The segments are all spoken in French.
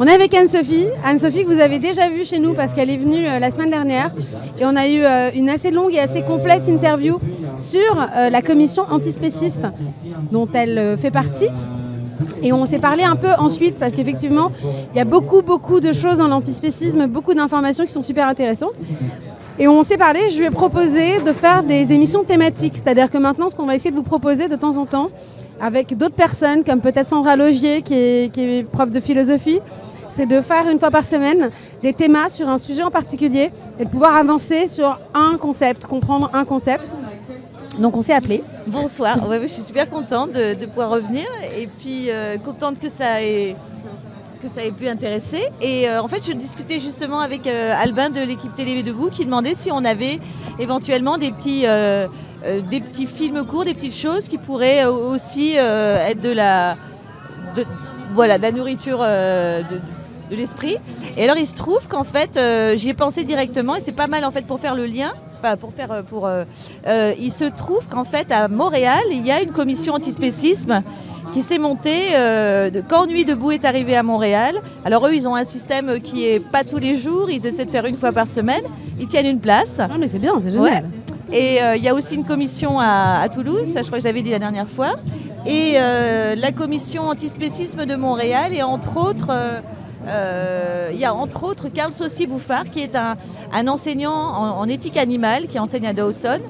On est avec Anne-Sophie. Anne-Sophie que vous avez déjà vue chez nous parce qu'elle est venue euh, la semaine dernière. Et on a eu euh, une assez longue et assez complète interview sur euh, la commission antispéciste dont elle fait partie. Et on s'est parlé un peu ensuite parce qu'effectivement, il y a beaucoup, beaucoup de choses dans l'antispécisme, beaucoup d'informations qui sont super intéressantes. Et on s'est parlé, je lui ai proposé de faire des émissions thématiques. C'est-à-dire que maintenant, ce qu'on va essayer de vous proposer de temps en temps, avec d'autres personnes, comme peut-être Sandra Logier, qui est, qui est prof de philosophie, c'est de faire une fois par semaine des thémas sur un sujet en particulier et de pouvoir avancer sur un concept, comprendre un concept. Donc on s'est appelé. Bonsoir, je suis super contente de, pouvoir revenir et puis euh, contente que ça ait que ça pu intéresser. Et euh, en fait, je discutais justement avec euh, Albin de l'équipe Télé Debout qui demandait si on avait éventuellement des petits, films courts, des petites choses qui pourraient aussi être de la, voilà, de la nourriture de l'esprit. Et alors, il se trouve qu'en fait, euh, j'y ai pensé directement et c'est pas mal en fait pour faire le lien. Enfin, pour faire, euh, pour, euh, euh, il se trouve qu'en fait à Montréal, il y a une commission antispécisme qui s'est montée de- quand Nuit debout est arrivé à Montréal. Alors eux, ils ont un système qui est pas tous les jours, ils essaient de faire une fois par semaine. Ils tiennent une place. Ah mais c'est bien, c'est génial. Et il y a aussi une commission à, à Toulouse, ça je crois que je l'avais dit la dernière fois. Et euh, la commission antispécisme de Montréal et entre autres, euh, euh, il y a entre autres Carl Saucier-Bouffard qui est un, un enseignant en, en éthique animale qui enseigne à Dawson.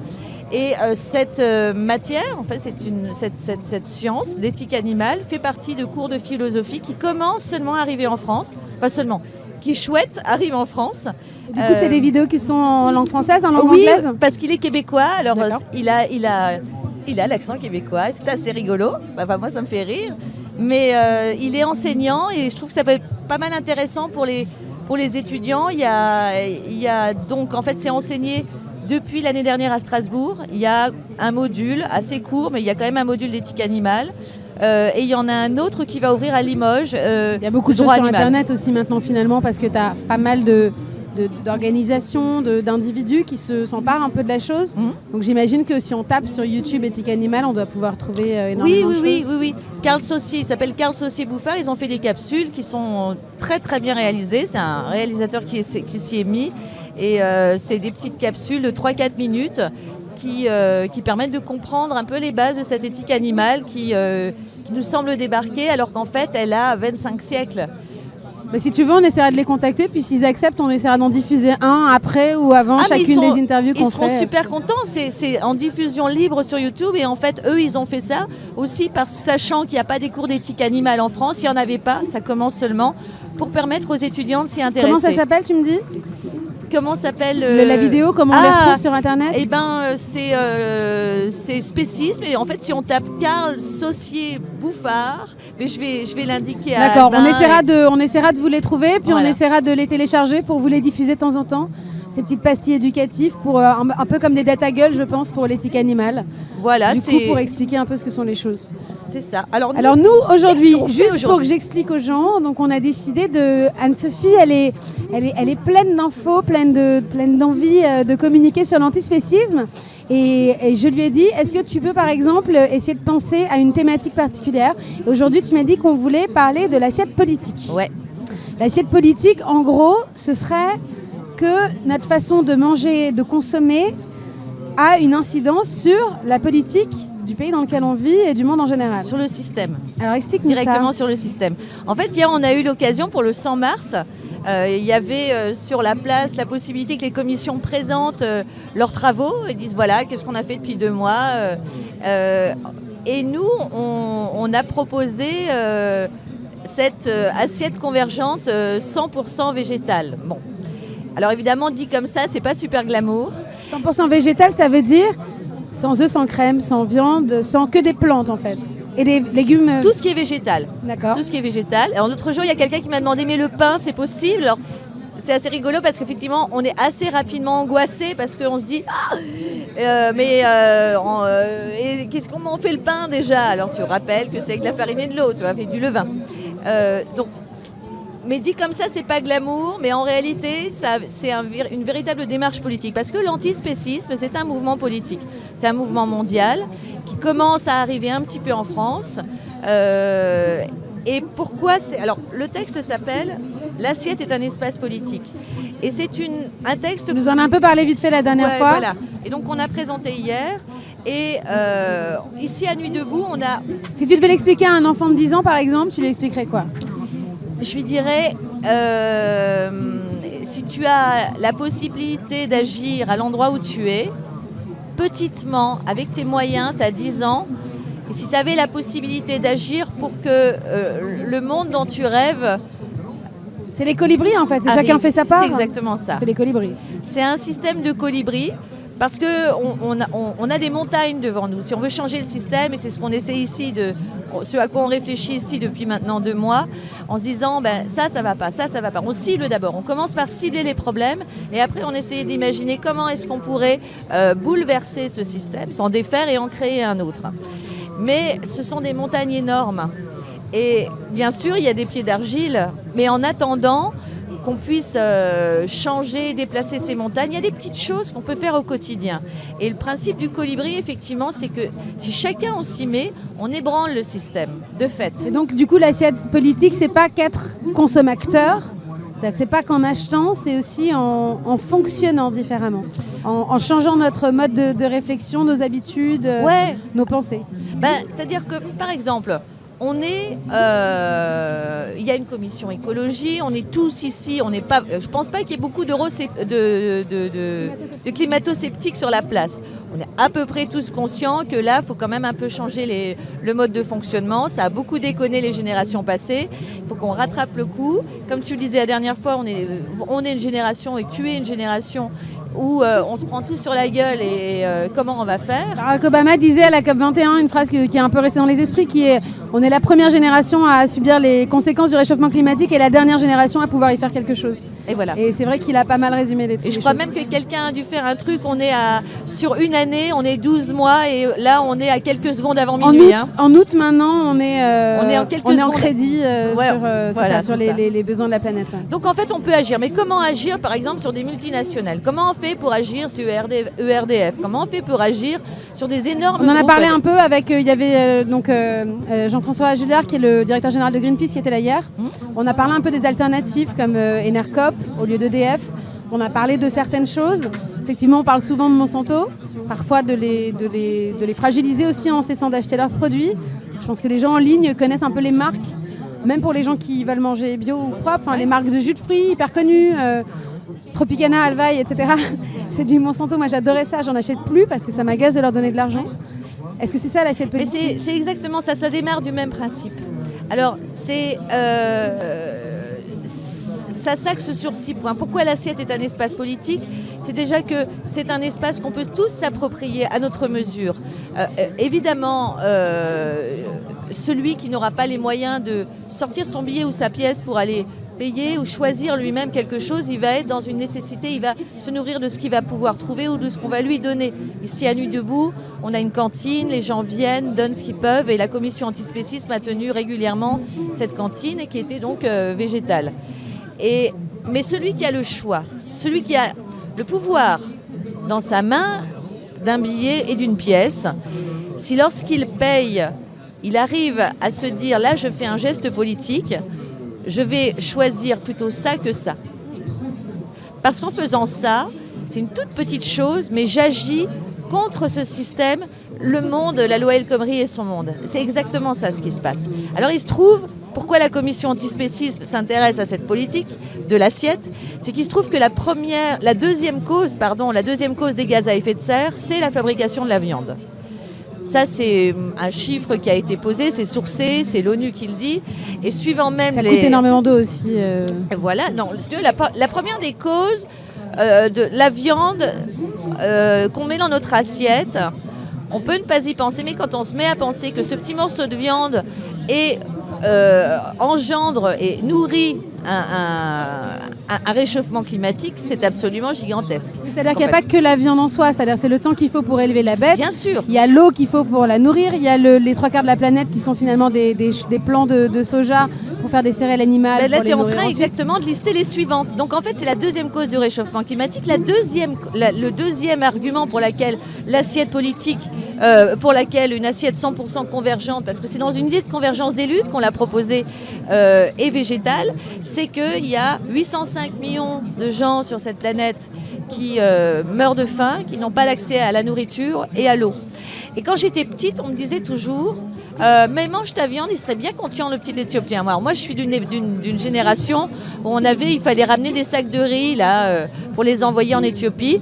Et euh, cette euh, matière, en fait, c'est une, cette, cette- cette science d'éthique animale fait partie de cours de philosophie qui commencent seulement à arriver en France. Enfin seulement, qui chouette arrive en France. Et du coup, c'est des vidéos qui sont en langue française, en langue oui, anglaise parce qu'il est québécois. Alors, il a, il a, il a l'accent québécois. C'est assez rigolo. Enfin, moi, ça me fait rire. Mais euh, il est enseignant et je trouve que ça peut être pas mal intéressant pour les, pour les étudiants. Il y a, il y a donc, en fait, c'est enseigné depuis l'année dernière à Strasbourg. Il y a un module assez court, mais il y a quand même un module d'éthique animale. Euh, et il y en a un autre qui va ouvrir à Limoges. euh, Il y a beaucoup de choses sur animal. Internet aussi maintenant finalement parce que tu as pas mal de- d'organisations, d'individus qui se s'emparent un peu de la chose. Mhm. Donc j'imagine que si on tape sur YouTube éthique animale, on doit pouvoir trouver euh, Oui, énormément oui, de oui, choses. oui, oui. Carl Saucier, il s'appelle Carl Saucier Bouffard. Ils ont fait des capsules qui sont très très bien réalisées. C'est un réalisateur qui, est- qui s'y est mis. Et euh, c'est des petites capsules de 3-4 minutes qui, euh, qui permettent de comprendre un peu les bases de cette éthique animale qui, euh, qui nous semble débarquer alors qu'en fait elle a 25 siècles. Bah, si tu veux, on essaiera de les contacter, puis s'ils acceptent, on essaiera d'en diffuser un après ou avant Ah, chacune sont- des interviews qu'on Ils seront fait. super contents. C'est- C'est en diffusion libre sur YouTube. Et en fait, eux, ils ont fait ça aussi parce sachant qu'il n'y a pas des cours d'éthique animale en France. Il n'y en avait pas. Ça commence seulement pour permettre aux étudiants de s'y intéresser. Comment ça s'appelle, tu me dis? Comment s'appelle Le- euh, La vidéo, comment on les ah, retrouve sur Internet Eh ben, euh, c'est euh, c'est spécisme. Et en fait, si on tape Carl Saucier Bouffard, mais je vais, je vais l'indiquer à D'accord, on essaiera, et- de, on essaiera de vous les trouver, puis Voilà. on essaiera de les télécharger pour vous les diffuser de temps en temps. Ces petites pastilles éducatives, pour, euh, un, un peu comme des data gueules, je pense, pour l'éthique animale. Voilà, du coup, c'est pour expliquer un peu ce que sont les choses. c'est ça. Alors, nous, Alors nous, aujourd'hui, juste pour que j'explique aux gens, donc on a décidé de... Anne-Sophie, elle est, elle, est, elle est pleine d'infos, pleine de- pleine d'envie euh, de communiquer sur l'antispécisme. Et, et je lui ai dit, est-ce que tu peux par exemple essayer de penser à une thématique particulière? Aujourd'hui, tu m'as dit qu'on voulait parler de l'assiette politique. ouais. L'assiette politique, en gros, ce serait que notre façon de manger, de consommer, a une incidence sur la politique du pays dans lequel on vit et du monde en général. sur le système. Alors explique-nous directement ça. sur le système. En fait, hier, on a eu l'occasion pour le 100 mars. euh, il y avait euh, sur la place la possibilité que les commissions présentent euh, leurs travaux et disent voilà, qu'est-ce qu'on a fait depuis deux mois. et nous, on, on a proposé cette assiette convergente euh, 100% végétale. Bon. Alors évidemment, dit comme ça, c'est pas super glamour. 100% végétal, ça veut dire sans œufs, sans crème, sans viande, sans que des plantes en fait. Et des légumes. euh, Tout ce qui est végétal. D'accord. tout ce qui est végétal. Alors l'autre jour, il y a quelqu'un qui m'a demandé mais le pain, c'est possible? Alors, c'est assez rigolo parce qu'effectivement, on est assez rapidement angoissé parce qu'on se dit ah euh, mais euh, euh, et qu'est-ce comment on fait le pain déjà? Alors tu rappelles que c'est avec de la farine et de l'eau, tu vois, fait du levain. Donc mais dit comme ça, c'est pas glamour, mais en réalité, ça, c'est un une véritable démarche politique. Parce que l'antispécisme, c'est un mouvement politique. C'est un mouvement mondial qui commence à arriver un petit peu en France. euh, Et pourquoi c'est. Alors, le texte s'appelle L'assiette est un espace politique. Et c'est une, un texte. Nous en as un peu parlé vite fait la dernière Ouais, fois. Voilà. Et donc, on a présenté hier. Et euh, ici, à Nuit Debout, on a. Si tu devais l'expliquer à un enfant de 10 ans, par exemple, tu lui expliquerais quoi? Je lui dirais. euh, si tu as la possibilité d'agir à l'endroit où tu es, petitement, avec tes moyens, tu as 10 ans, et si tu avais la possibilité d'agir pour que euh, le monde dont tu rêves C'est les colibris en fait, chacun fait sa part. C'est exactement ça. C'est les colibris. C'est un système de colibri parce que on, on a, on- on a des montagnes devant nous. Si on veut changer le système, et c'est ce qu'on essaie ici, de, ce à quoi on réfléchit ici depuis maintenant deux mois, en se disant ben, ça, ça va pas, ça, ça va pas. On cible d'abord. On commence par cibler les problèmes et après on essaie d'imaginer comment est-ce qu'on pourrait euh, bouleverser ce système, s'en défaire et en créer un autre. Mais ce sont des montagnes énormes. Et bien sûr, il y a des pieds d'argile, mais en attendant qu'on puisse euh, changer, déplacer ces montagnes, il y a des petites choses qu'on peut faire au quotidien. Et le principe du colibri, effectivement, c'est que si chacun on s'y met, on ébranle le système, de fait. Et donc du coup l'assiette politique, c'est pas qu'être consommateur, c'est pas qu'en achetant, c'est aussi en, en fonctionnant différemment, en, en changeant notre mode de, de réflexion, nos habitudes, euh, Ouais, nos pensées. Ben, C'est-à-dire que, par exemple, on est, euh, il y a une commission écologie, on est tous ici, on n'est pas, je pense pas qu'il y ait beaucoup de, de, de- de climato-sceptiques sur la place. On est à peu près tous conscients que là, il faut quand même un peu changer les- le mode de fonctionnement. Ça a beaucoup déconné les générations passées. Il faut qu'on rattrape le coup. Comme tu le disais la dernière fois, on est, on est une génération et tu es une génération où euh, on se prend tout sur la gueule et euh, comment on va faire Barack Obama disait à la COP21 une phrase qui, qui est un peu restée dans les esprits, qui est on est la première génération à subir les conséquences du réchauffement climatique et la dernière génération à pouvoir y faire quelque chose. Et voilà. Et c'est vrai qu'il a pas mal résumé les Et les je crois choses. même que quelqu'un a dû faire un truc, on est à, sur une année, on est 12 mois et là on est à quelques secondes avant En minuit. août, hein. en août maintenant, on est, euh, On est en quelques on est en crédit Ouais, sur, c'est voilà, ça, sur les, ça. les- les besoins de la planète. ouais. Donc en fait on peut agir, mais comment agir par exemple sur des multinationales? Comment fait pour agir sur ERD ERDF Comment on fait pour agir sur des énormes On en a parlé un peu avec, euh, il y avait euh, donc euh, Jean-François Julliard qui est le directeur général de Greenpeace qui était là hier. Mmh. On a parlé un peu des alternatives comme Enercop au lieu d'EDF. On a parlé de certaines choses. Effectivement, on parle souvent de Monsanto, parfois de les, de les, de les fragiliser aussi en cessant d'acheter leurs produits. Je pense que les gens en ligne connaissent un peu les marques, même pour les gens qui veulent manger bio ou propre, enfin, les marques de jus de fruits hyper connues. Tropicana, Alvaï, etc. C'est du Monsanto. Moi, j'adorais ça. J'en achète plus parce que ça m'agace de leur donner de l'argent. Est-ce que c'est ça l'assiette politique c'est exactement ça, ça démarre du même principe. Alors, c'est. euh, ça s'axe sur six points. Pourquoi l'assiette est un espace politique? C'est déjà que c'est un espace qu'on peut tous s'approprier à notre mesure. Euh, euh, évidemment, euh, celui qui n'aura pas les moyens de sortir son billet ou sa pièce pour aller payer ou choisir lui-même quelque chose, il va être dans une nécessité, il va se nourrir de ce qu'il va pouvoir trouver ou de ce qu'on va lui donner. Ici à Nuit Debout, on a une cantine, les gens viennent, donnent ce qu'ils peuvent et la commission antispécisme a tenu régulièrement cette cantine qui était donc euh, végétale. Et, mais celui qui a le choix, celui qui a le pouvoir dans sa main d'un billet et d'une pièce, si lorsqu'il paye, il arrive à se dire là je fais un geste politique, je vais choisir plutôt ça que ça. Parce qu'en faisant ça, c'est une toute petite chose, mais j'agis contre ce système, le monde, la loi El Khomri et son monde. C'est exactement ça ce qui se passe. Alors il se trouve, pourquoi la commission antispécisme s'intéresse à cette politique de l'assiette, c'est qu'il se trouve que la première, la deuxième cause, pardon, la deuxième cause des gaz à effet de serre, c'est la fabrication de la viande. Ça, c'est un chiffre qui a été posé, c'est sourcé, c'est l'ONU qui le dit. Et suivant même Ça les... coûte énormément d'eau aussi. euh. Voilà, non, la, la première des causes euh, de la viande euh, qu'on met dans notre assiette, on peut ne pas y penser, mais quand on se met à penser que ce petit morceau de viande est, euh, engendre et nourrit un, un- un, réchauffement climatique, c'est absolument gigantesque. C'est-à-dire qu'il n'y a pas que la viande en soi, c'est-à-dire c'est le temps qu'il faut pour élever la bête. Bien sûr. Il y a l'eau qu'il faut pour la nourrir, il y a les trois quarts de la planète qui sont finalement des, des, plants de, soja pour faire des céréales animales. Ben là, tu es en train exactement de lister les suivantes. Donc en fait, c'est la deuxième cause du réchauffement climatique. La deuxième, le deuxième argument pour laquelle l'assiette politique, euh, pour laquelle une assiette 100% convergente, parce que c'est dans une idée de convergence des luttes qu'on l'a proposée, euh, est végétale, c'est qu'il y a 805 millions de gens sur cette planète qui euh, meurent de faim, qui n'ont pas l'accès à la nourriture et à l'eau. Et quand j'étais petite, on me disait toujours euh, mais mange ta viande, il serait bien conscient le petit Éthiopien. Moi, moi je suis d'une génération où on avait, il fallait ramener des sacs de riz là euh, pour les envoyer en Éthiopie.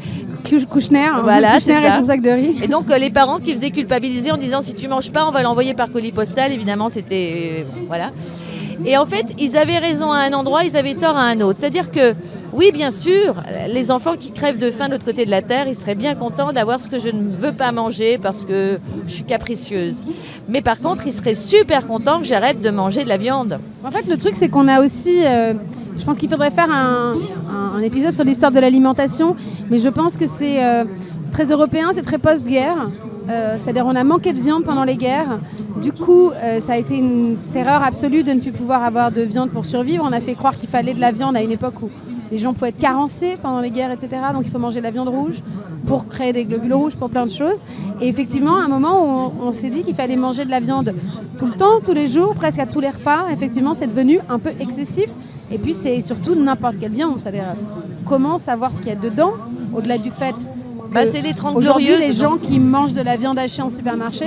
Kouchner, voilà, c'est ça. sac de riz. Et donc les parents qui faisaient culpabiliser en disant si tu manges pas, on va l'envoyer par colis postal. Évidemment, c'était voilà. Et en fait, ils avaient raison à un endroit, ils avaient tort à un autre. C'est-à-dire que, oui, bien sûr, les enfants qui crèvent de faim de l'autre côté de la terre, ils seraient bien contents d'avoir ce que je ne veux pas manger parce que je suis capricieuse. Mais par contre, ils seraient super contents que j'arrête de manger de la viande. En fait, le truc, c'est qu'on a aussi... Euh, je pense qu'il faudrait faire un, épisode sur l'histoire de l'alimentation, mais je pense que c'est euh, très européen, c'est très post-guerre. Euh, c'est-à-dire on a manqué de viande pendant les guerres. Du coup, euh, ça a été une terreur absolue de ne plus pouvoir avoir de viande pour survivre. On a fait croire qu'il fallait de la viande à une époque où les gens pouvaient être carencés pendant les guerres, etc. Donc il faut manger de la viande rouge pour créer des globules rouges, pour plein de choses. Et effectivement, à un moment où on, s'est dit qu'il fallait manger de la viande tout le temps, tous les jours, presque à tous les repas, effectivement, c'est devenu un peu excessif. Et puis c'est surtout n'importe quelle viande. C'est-à-dire comment savoir ce qu'il y a dedans, au-delà du fait bah, c'est les 30 glorieuses. les gens qui mangent de la viande hachée en supermarché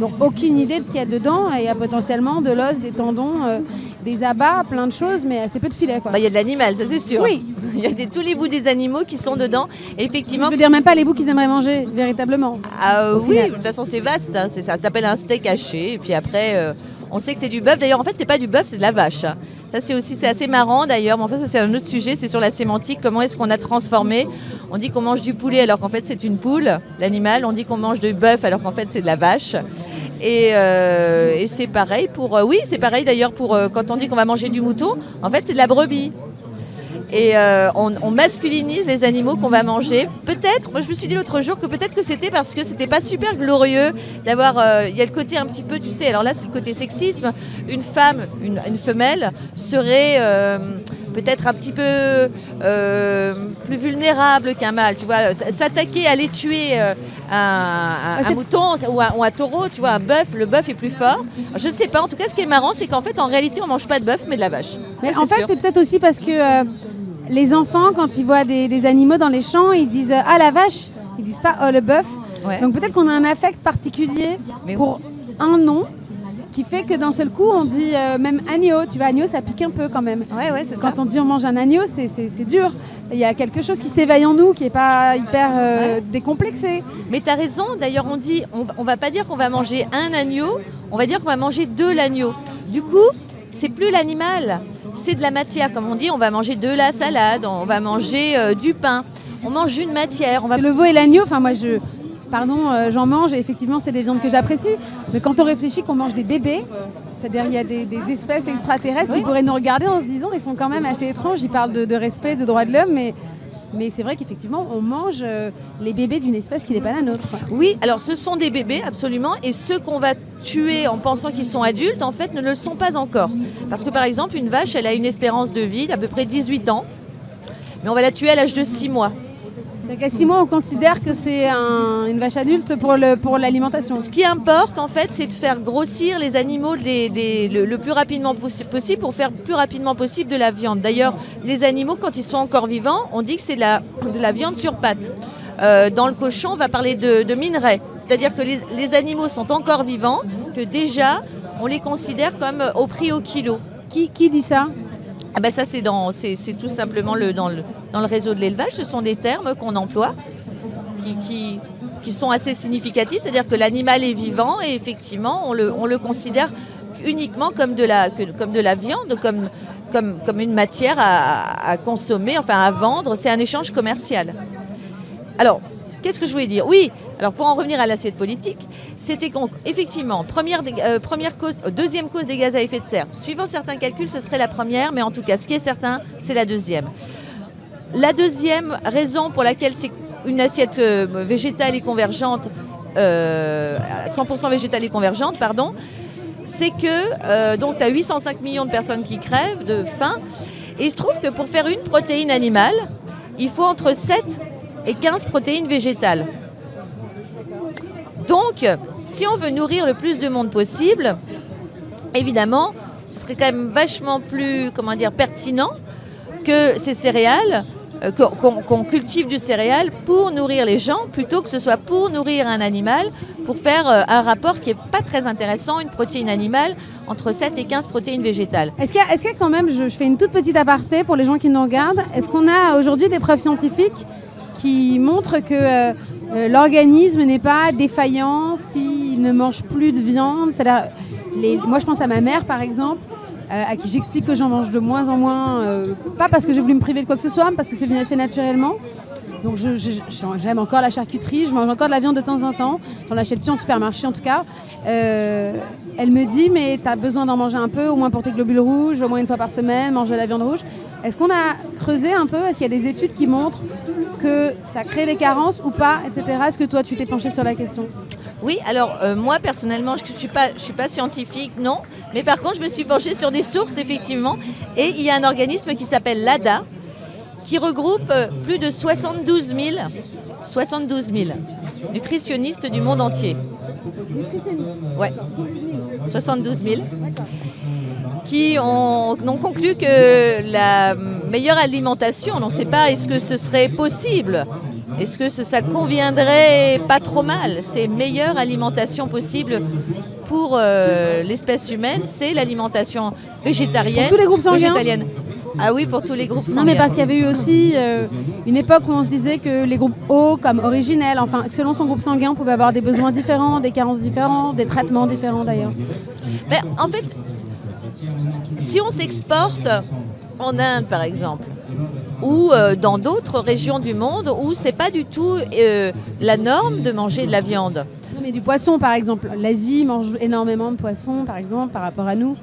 n'ont aucune idée de ce qu'il y a dedans. Et il y a potentiellement de l'os, des tendons, euh, des abats, plein de choses, mais assez peu de filets. Bah, il y a de l'animal, ça c'est sûr. Oui. Il y a tous les bouts des animaux qui sont dedans. effectivement. Je veux dire même pas les bouts qu'ils aimeraient manger, véritablement. Ah, oui, de toute façon c'est vaste. Hein, ça, ça s'appelle un steak haché. Et puis après. Euh, on sait que c'est du bœuf. D'ailleurs, en fait, c'est pas du bœuf, c'est de la vache. Ça, c'est aussi, c'est assez marrant d'ailleurs. Mais en fait, ça, c'est un autre sujet. C'est sur la sémantique. Comment est-ce qu'on a transformé? On dit qu'on mange du poulet alors qu'en fait, c'est une poule, l'animal. On dit qu'on mange du bœuf alors qu'en fait, c'est de la vache. Et, euh, c'est pareil pour. Euh, oui, c'est pareil d'ailleurs pour euh, quand on dit qu'on va manger du mouton. En fait, c'est de la brebis. Et euh, on, masculinise les animaux qu'on va manger. Peut-être, moi je me suis dit l'autre jour que peut-être que c'était parce que c'était pas super glorieux d'avoir. Euh, il y a le côté un petit peu, tu sais, alors là c'est le côté sexisme. Une femme, une, femelle serait. Euh, peut-être un petit peu plus vulnérable qu'un mâle, tu vois, s'attaquer aller tuer un, ah, mouton ou un, un, taureau, tu vois, un bœuf, le bœuf est plus fort. Je ne sais pas, en tout cas ce qui est marrant, c'est qu'en fait en réalité on mange pas de bœuf mais de la vache. Mais en fait c'est peut-être aussi parce que les enfants, quand ils voient des, animaux dans les champs, ils disent Ah la vache Ils disent pas Oh le bœuf. Donc peut-être qu'on a un affect particulier pour un nom qui fait que d'un seul coup on dit euh, même agneau. Tu vois, agneau ça pique un peu quand même. Ouais, ouais, c'est quand on dit on mange un agneau, c'est dur. Il y a quelque chose qui s'éveille en nous qui n'est pas hyper euh, décomplexé. Mais tu as raison, d'ailleurs on dit, on, on va pas dire qu'on va manger un agneau, on va dire qu'on va manger de l'agneau. Du coup, c'est plus l'animal, c'est de la matière. Comme on dit, on va manger de la salade, on va manger euh, du pain. On mange une matière. On va... Le veau et l'agneau, enfin moi je, pardon, euh, j'en mange et effectivement c'est des viandes que j'apprécie. Mais quand on réfléchit qu'on mange des bébés, c'est-à-dire il y a des, espèces extraterrestres qui pourraient nous regarder en se disant ils sont quand même assez étranges, ils parlent de, de respect, de droits de l'homme, mais mais c'est vrai qu'effectivement, on mange euh, les bébés d'une espèce qui n'est pas la nôtre. Oui, alors ce sont des bébés, absolument. Et ceux qu'on va tuer en pensant qu'ils sont adultes, en fait, ne le sont pas encore. Parce que par exemple, une vache, elle a une espérance de vie d'à peu près 18 ans. Mais on va la tuer à l'âge de 6 mois. À 6 mois, on considère que c'est une vache adulte pour l'alimentation. Ce qui importe, en fait, c'est de faire grossir les animaux le, plus rapidement possible pour faire plus rapidement possible de la viande. D'ailleurs, les animaux, quand ils sont encore vivants, on dit que c'est de la, de la viande sur pattes. Euh, dans le cochon, on va parler de, minerais. C'est-à-dire que les, animaux sont encore vivants, que déjà, on les considère comme au prix au kilo. Qui, qui dit ça? Ah ben ça, c'est, tout simplement le, dans, le, dans le réseau de l'élevage. Ce sont des termes qu'on emploie qui, qui, qui sont assez significatifs. C'est-à-dire que l'animal est vivant et effectivement, on le, on le considère uniquement comme de la, comme de la viande, comme, comme, comme une matière à, à consommer, enfin à vendre. C'est un échange commercial. Alors, Qu'est-ce que je voulais dire? Oui, alors pour en revenir à l'assiette politique, c'était qu'effectivement, première, euh, première cause, euh, deuxième cause des gaz à effet de serre. Suivant certains calculs, ce serait la première, mais en tout cas, ce qui est certain, c'est la deuxième. la deuxième raison pour laquelle c'est une assiette euh, végétale et convergente, 100% végétale et convergente, pardon, c'est que donc tu as 805 millions de personnes qui crèvent de faim. Et il se trouve que pour faire une protéine animale, il faut entre 7 et 15 protéines végétales. Donc, si on veut nourrir le plus de monde possible, évidemment, ce serait quand même vachement plus, comment dire, pertinent que ces céréales, euh, qu'on cultive du céréal pour nourrir les gens, plutôt que ce soit pour nourrir un animal, pour faire euh, un rapport qui n'est pas très intéressant, une protéine animale entre 7 et 15 protéines végétales. Est-ce qu'il y, a quand même, je, fais une toute petite aparté pour les gens qui nous regardent, est-ce qu'on a aujourd'hui des preuves scientifiques qui montrent que euh, l'organisme n'est pas défaillant s'il ne mange plus de viande Moi je pense à ma mère par exemple, euh, à qui j'explique que j'en mange de moins en moins, euh, pas parce que j'ai voulu me priver de quoi que ce soit, mais parce que c'est venu assez naturellement. Donc j'aime encore la charcuterie, je mange encore de la viande de temps en temps, j'en achète plus en supermarché en tout cas. Euh, elle me dit mais tu as besoin d'en manger un peu, au moins pour tes globules rouges, au moins une fois par semaine, manger de la viande rouge. Est-ce qu'on a creusé un peu? Est-ce qu'il y a des études qui montrent que ça crée des carences ou pas, etc. Est-ce que toi tu t'es penché sur la question? Oui, alors euh, moi personnellement, je ne suis, pas, suis pas scientifique, non. Mais par contre, je me suis penchée sur des sources, effectivement. Et il y a un organisme qui s'appelle l'ADA, qui regroupe euh, plus de 72 000, 72 000 nutritionnistes du monde entier. Nutritionnistes? Ouais. 72 000 qui ont, ont, conclu que la meilleure alimentation, donc c'est pas est-ce que ce serait possible? Est-ce que ça conviendrait pas trop mal? C'est meilleure alimentation possible pour euh, l'espèce humaine, c'est l'alimentation végétarienne. Pour tous les groupes sanguins? Végétalienne. Ah oui, pour tous les groupes sanguins. Non, mais parce qu'il y avait eu aussi euh, une époque où on se disait que les groupes O, comme originels, enfin, selon son groupe sanguin, on pouvait avoir des besoins différents, des carences différentes, des traitements différents d'ailleurs. Ben, en fait, si on s'exporte en Inde, par exemple, ou euh, dans d'autres régions du monde où c'est pas du tout euh, la norme de manger de la viande. Non, mais du poisson, par exemple. L'Asie mange énormément de poissons, par exemple, par rapport à nous.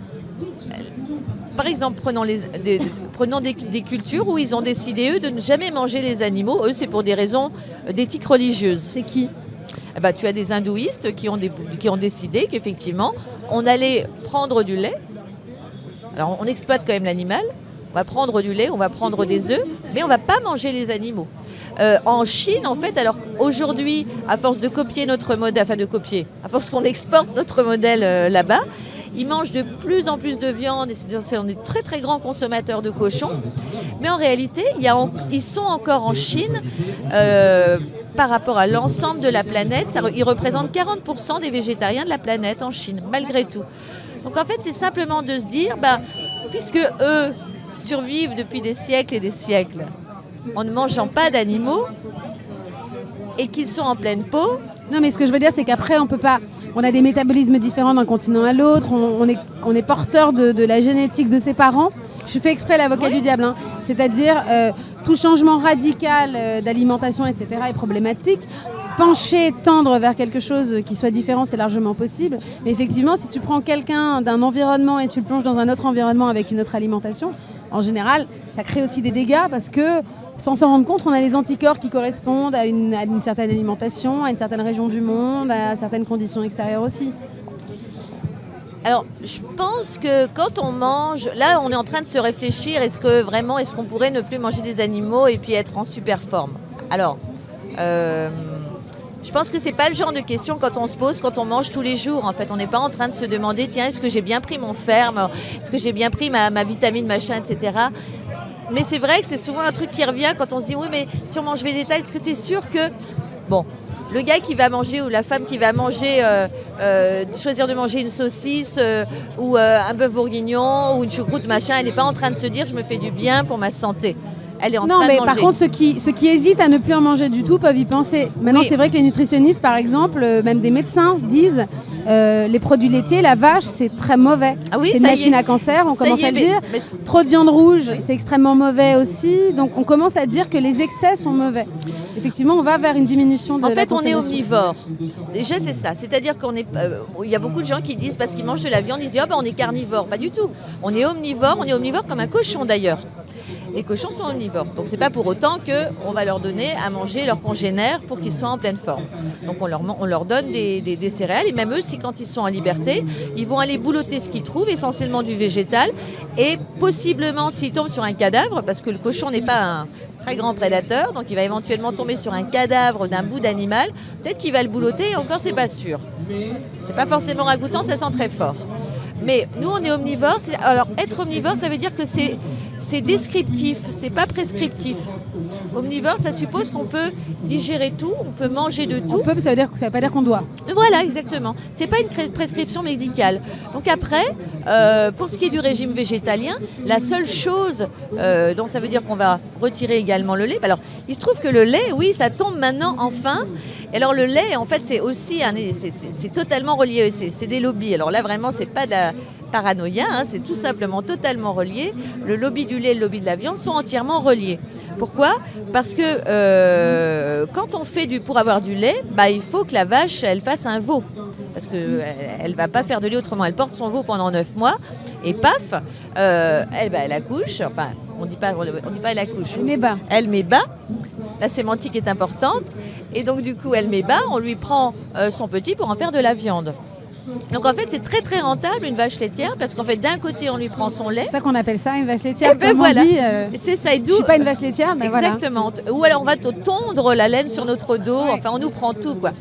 Par exemple, prenons, les, des, prenons des, cultures où ils ont décidé, eux, de ne jamais manger les animaux. Eux, c'est pour des raisons d'éthique religieuse. C'est qui? Eh ben, Tu as des hindouistes qui ont, qui ont décidé qu'effectivement, on allait prendre du lait. Alors, on exploite quand même l'animal, on va prendre du lait, on va prendre des œufs, mais on ne va pas manger les animaux. Euh, en Chine, en fait, alors aujourd'hui, à force de copier notre modèle, enfin de copier, à force qu'on exporte notre modèle euh, là-bas, ils mangent de plus en plus de viande et on est très très grands consommateurs de cochons. Mais en réalité, ils sont encore en Chine. Euh, par rapport à l'ensemble de la planète, ils représentent 40% des végétariens de la planète en Chine, malgré tout. Donc en fait, c'est simplement de se dire, bah, puisque eux, survivent depuis des siècles et des siècles en ne mangeant pas d'animaux et qu'ils sont en pleine peau. Non, mais ce que je veux dire, c'est qu'après, on peut pas. On a des métabolismes différents d'un continent à l'autre. On, est, on est porteur de, la génétique de ses parents. Je fais exprès l'avocat du diable. Hein. C'est-à-dire, euh, tout changement radical euh, d'alimentation, etc., est problématique pencher, tendre vers quelque chose qui soit différent, c'est largement possible. Mais effectivement, si tu prends quelqu'un d'un environnement et tu le plonges dans un autre environnement avec une autre alimentation, en général, ça crée aussi des dégâts parce que sans s'en rendre compte, on a des anticorps qui correspondent à une, certaine alimentation, à une certaine région du monde, à certaines conditions extérieures aussi. Alors, je pense que quand on mange, là, on est en train de se réfléchir, est-ce que vraiment, est-ce qu'on pourrait ne plus manger des animaux et puis être en super forme? Alors, euh, je pense que c'est pas le genre de question quand on se pose quand on mange tous les jours. En fait, on n'est pas en train de se demander tiens, est-ce que j'ai bien pris mon fer Est-ce que j'ai bien pris ma, vitamine, machin, etc. Mais c'est vrai que c'est souvent un truc qui revient quand on se dit oui, mais si on mange végétal, est-ce que tu es sûr que. Bon, le gars qui va manger ou la femme qui va manger, euh, euh, choisir de manger une saucisse euh, ou un bœuf bourguignon ou une choucroute, machin, elle n'est pas en train de se dire je me fais du bien pour ma santé elle est en non, train mais de manger. par contre, ceux qui, ceux qui hésitent à ne plus en manger du tout peuvent y penser. Maintenant, c'est vrai que les nutritionnistes, par exemple, euh, même des médecins, disent euh, les produits laitiers, la vache, c'est très mauvais. Ah oui, c'est une machine à cancer, on commence à le dire. Trop de viande rouge, c'est extrêmement mauvais aussi. Donc, on commence à dire que les excès sont mauvais. Effectivement, on va vers une diminution de En fait, on est omnivore. Déjà, c'est ça. C'est-à-dire qu'on est. Euh, il y a beaucoup de gens qui disent parce qu'ils mangent de la viande, ils disent oh, ben, on est carnivore. Pas du tout. On est omnivore. On est omnivore comme un cochon d'ailleurs. Les cochons sont omnivores. Donc c'est pas pour autant qu'on va leur donner à manger leurs congénères pour qu'ils soient en pleine forme. Donc on leur, on leur donne des, céréales et même eux, si quand ils sont en liberté, ils vont aller boulotter ce qu'ils trouvent, essentiellement du végétal, et possiblement s'ils tombent sur un cadavre, parce que le cochon n'est pas un très grand prédateur, donc il va éventuellement tomber sur un cadavre d'un bout d'animal, peut-être qu'il va le boulotter et encore c'est pas sûr. C'est pas forcément ragoûtant, ça sent très fort. Mais nous, on est omnivores. Alors, être omnivore, ça veut dire que c'est descriptif, c'est pas prescriptif. Omnivore, ça suppose qu'on peut digérer tout, on peut manger de tout. On peut, ça veut dire ça veut pas dire qu'on doit. Voilà, exactement. C'est pas une prescription médicale. Donc après, euh, pour ce qui est du régime végétalien, la seule chose euh, dont ça veut dire qu'on va retirer également le lait. Alors, il se trouve que le lait, oui, ça tombe maintenant enfin. Et alors le lait, en fait, c'est aussi c'est totalement relié. C'est des lobbies. Alors là, vraiment, c'est pas de la paranoïa, hein, c'est tout simplement totalement relié. Le lobby du lait et le lobby de la viande sont entièrement reliés. Pourquoi? Parce que euh, quand on fait du pour avoir du lait, bah, il faut que la vache elle fasse un veau. Parce qu'elle elle ne va pas faire de lait autrement. Elle porte son veau pendant 9 mois et paf, euh, elle, bah, elle accouche. Enfin, on dit pas, on dit pas elle accouche. Elle met bas. Elle met bas. La sémantique est importante. Et donc du coup, elle met bas. On lui prend euh, son petit pour en faire de la viande. Donc en fait, c'est très très rentable une vache laitière parce qu'en fait, d'un côté, on lui prend son lait. C'est ça qu'on appelle ça une vache laitière. Et eh ben voilà. Euh, c'est ça. Et d'où. Je suis pas une vache laitière, mais exactement. Ou alors on va te tondre la laine sur notre dos. Enfin, on nous prend tout quoi.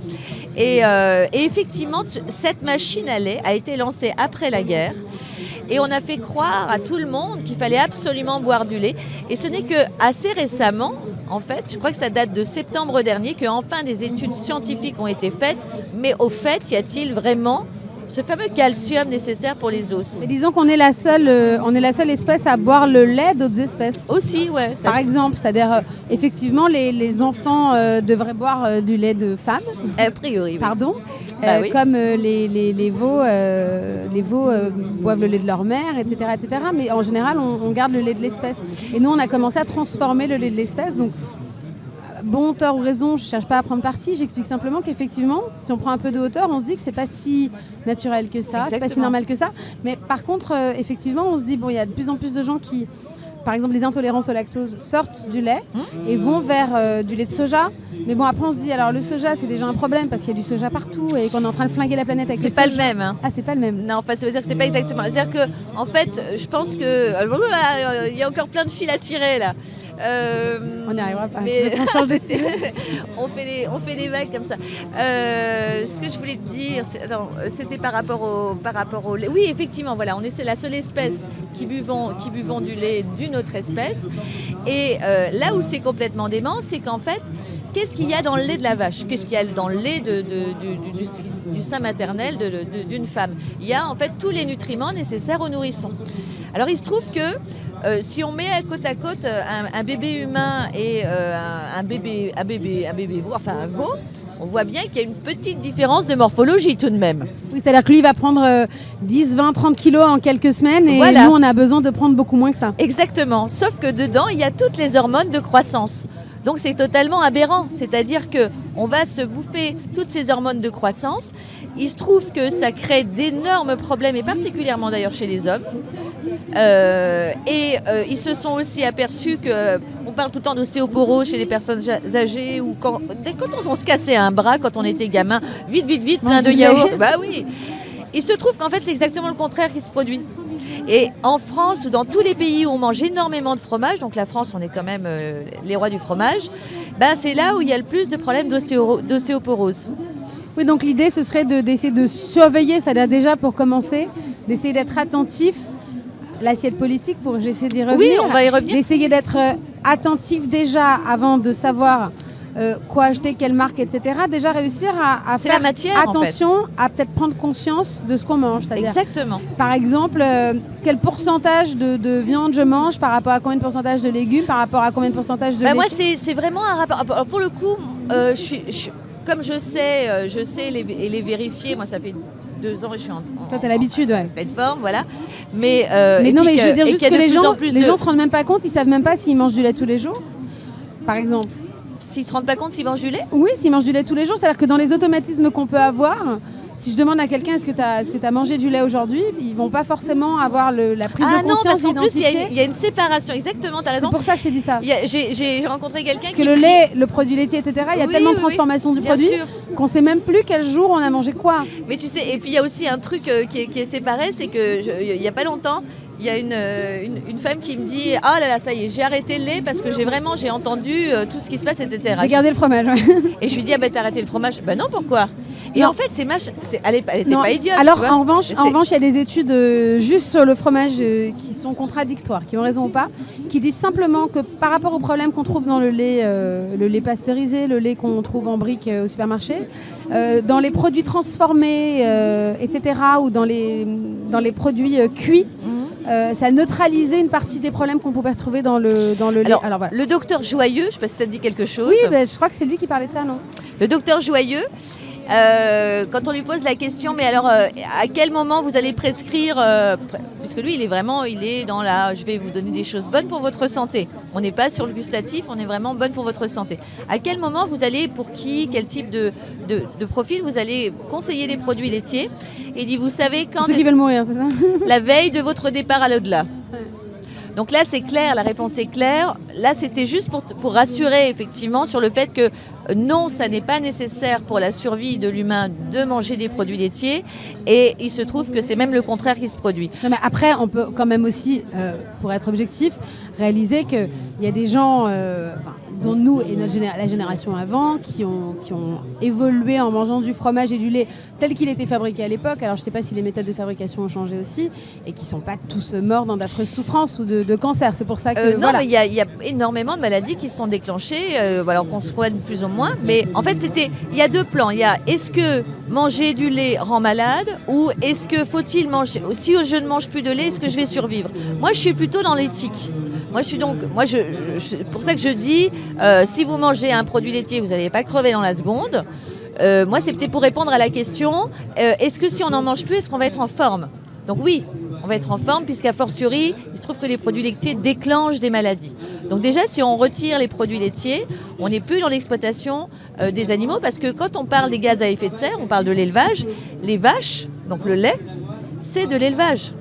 Et, euh, et effectivement, cette machine à lait a été lancée après la guerre. Et on a fait croire à tout le monde qu'il fallait absolument boire du lait. Et ce n'est que assez récemment, en fait, je crois que ça date de septembre dernier, que enfin des études scientifiques ont été faites. Mais au fait, y a-t-il vraiment ce fameux calcium nécessaire pour les os. disons qu'on est la seule, euh, on est la seule espèce à boire le lait d'autres espèces. Aussi, ouais. Par exemple, c'est-à-dire euh, effectivement les, enfants euh, devraient boire du lait de femme. A priori. Pardon? Bah comme les, les, veaux, les veaux boivent le lait de leur mère, etc., etc. Mais en général, on, on garde le lait de l'espèce. Et nous, on a commencé à transformer le lait de l'espèce. Donc, bon, tort ou raison, je ne cherche pas à prendre parti. J'explique simplement qu'effectivement, si on prend un peu de hauteur, on se dit que c'est pas si naturel que ça, c'est pas si normal que ça. Mais par contre, euh, effectivement, on se dit bon, il y a de plus en plus de gens qui par exemple, les intolérances au lactose sortent du lait mmh. et vont vers euh, du lait de soja. Mais bon, après, on se dit, alors le soja, c'est déjà un problème parce qu'il y a du soja partout et qu'on est en train de flinguer la planète avec C'est pas le même. Hein. Ah, c'est pas le même. Non, enfin, ça veut dire que c'est pas exactement. C'est-à-dire que, en fait, je pense que. Euh, il y a encore plein de fils à tirer là. Euh, on n'y arrivera pas. Mais on, fait les, on fait des vagues comme ça. ce que je voulais te dire, c'était par rapport au, par rapport au lait. Oui, effectivement, voilà, on est la seule espèce qui buvons, qui buvons du lait d'une notre espèce. Et euh, là où c'est complètement dément, c'est qu'en fait, qu'est-ce qu'il y a dans le lait de la vache? Qu'est-ce qu'il y a dans le lait de, du, sein maternel d'une femme? Il y a en fait tous les nutriments nécessaires au nourrisson. Alors il se trouve que euh, si on met à côte à côte euh, un, bébé humain et un, bébé, un, bébé, un bébé veau, enfin un veau, on voit bien qu'il y a une petite différence de morphologie tout de même. Oui, c'est-à-dire que lui va prendre 10, 20, 30 kilos en quelques semaines et nous, on a besoin de prendre beaucoup moins que ça. Exactement, sauf que dedans, il y a toutes les hormones de croissance. Donc c'est totalement aberrant, c'est-à-dire que on va se bouffer toutes ces hormones de croissance. Il se trouve que ça crée d'énormes problèmes, et particulièrement d'ailleurs chez les hommes. Euh, et euh, ils se sont aussi aperçus que on parle tout le temps d'ostéoporose chez les personnes âgées ou quand, quand on, se cassait un bras quand on était gamin, vite, vite, vite, plein de yaourts. Bah oui. Il se trouve qu'en fait c'est exactement le contraire qui se produit. Et en France ou dans tous les pays où on mange énormément de fromage, donc la France, on est quand même euh, les rois du fromage, ben c'est là où il y a le plus de problèmes d'ostéoporose. Oui, donc l'idée, ce serait d'essayer de, surveiller, c'est-à-dire déjà pour commencer, d'essayer d'être attentif l'assiette politique pour j'essaie d'y revenir. Oui, on va y revenir. D'essayer d'être euh, attentif déjà avant de savoir euh, quoi acheter, quelle marque, etc. Déjà réussir à, faire attention, à peut-être prendre conscience de ce qu'on mange. Exactement. Par exemple, euh, quel pourcentage de, viande je mange par rapport à combien de pourcentage de légumes, par rapport à combien de pourcentage de bah Moi, c'est vraiment un rapport. Pour le coup, je suis, comme je sais, je sais les, les vérifier. Moi, ça fait deux ans et je suis en. Toi, t'as l'habitude, ouais. Plateforme, voilà. Mais, euh, mais non, mais je veux dire juste que les gens, les gens se rendent même pas compte, ils savent même pas s'ils mangent du lait tous les jours, par exemple. S'ils se rendent pas compte s'ils mangent du lait? Oui, s'ils mangent du lait tous les jours, c'est-à-dire que dans les automatismes qu'on peut avoir, si je demande à quelqu'un est-ce que tu as, est as, mangé du lait aujourd'hui, ils vont pas forcément avoir le, la prise ah de conscience. Ah non, parce qu'en plus, il y, y, a une séparation. Exactement, tu as raison. C'est pour ça que je t'ai dit ça. J'ai rencontré quelqu'un qui. Parce que le lait, le produit laitier, etc., il y a tellement de transformation du produit qu'on sait même plus quel jour on a mangé quoi. Mais tu sais, et puis il y a aussi un truc euh, qui, est, qui, est, séparé, c'est qu'il n'y a pas longtemps, il y a une, euh, une, une, femme qui me dit Ah là là, ça y est, j'ai arrêté le lait parce que j'ai vraiment j'ai entendu euh, tout ce qui se passe, etc. J'ai gardé le fromage. Et je lui dis Ah ben t'as arrêté le fromage? Ben non, pourquoi? Et non. en fait, c'est mach... elle n'était pas idiote. Alors en revanche, en revanche, il y a des études euh, juste sur le fromage euh, qui sont contradictoires, qui ont raison ou pas, qui disent simplement que par rapport aux problèmes qu'on trouve dans le lait, euh, le lait pasteurisé, le lait qu'on trouve en brique au supermarché, dans les produits transformés, etc., ou dans les, dans les produits cuits, mmh. Euh, ça a neutralisé une partie des problèmes qu'on pouvait retrouver dans le, dans le Alors, lait. Alors, voilà. Le docteur Joyeux, je ne sais pas si ça dit quelque chose. Oui, bah, je crois que c'est lui qui parlait de ça, non? Le docteur Joyeux, euh, quand on lui pose la question, mais alors euh, à quel moment vous allez prescrire, euh, puisque lui il est vraiment, il est dans la, je vais vous donner des choses bonnes pour votre santé. On n'est pas sur le gustatif, on est vraiment bonne pour votre santé. À quel moment vous allez, pour qui, quel type de, de, de profil vous allez conseiller les produits laitiers? Il dit, vous savez quand... Ceux qui veulent mourir, c'est ça? La veille de votre départ à l'au-delà? Donc là, c'est clair, la réponse est claire. Là, c'était juste pour, rassurer effectivement sur le fait que non, ça n'est pas nécessaire pour la survie de l'humain de manger des produits laitiers. Et il se trouve que c'est même le contraire qui se produit. Après, on peut quand même aussi, euh, pour être objectif, réaliser qu'il y a des gens... Euh, dont nous et notre géné la génération avant, qui ont, qui ont évolué en mangeant du fromage et du lait tel qu'il était fabriqué à l'époque. Alors je ne sais pas si les méthodes de fabrication ont changé aussi, et qui ne sont pas tous morts dans d'affreuses souffrances ou de, de cancer. C'est pour ça que... Euh, non, voilà. mais il y, y, a énormément de maladies qui se sont déclenchées, euh, alors qu'on se soigne plus ou moins. Mais en fait, c'était, il y a deux plans. Il y a est-ce que manger du lait rend malade, ou est-ce que faut-il manger... Si je ne mange plus de lait, est-ce que je vais survivre? Moi, je suis plutôt dans l'éthique. Moi, je suis donc, moi, je, pour ça que je dis, euh, si vous mangez un produit laitier, vous n'allez pas crever dans la seconde. Euh, moi, peut-être pour répondre à la question euh, est-ce que si on n'en mange plus, est-ce qu'on va être en forme? Donc oui, on va être en forme puisqu'à fortiori, il se trouve que les produits laitiers déclenchent des maladies. Donc déjà, si on retire les produits laitiers, on n'est plus dans l'exploitation des animaux parce que quand on parle des gaz à effet de serre, on parle de l'élevage. Les vaches, donc le lait, c'est de l'élevage.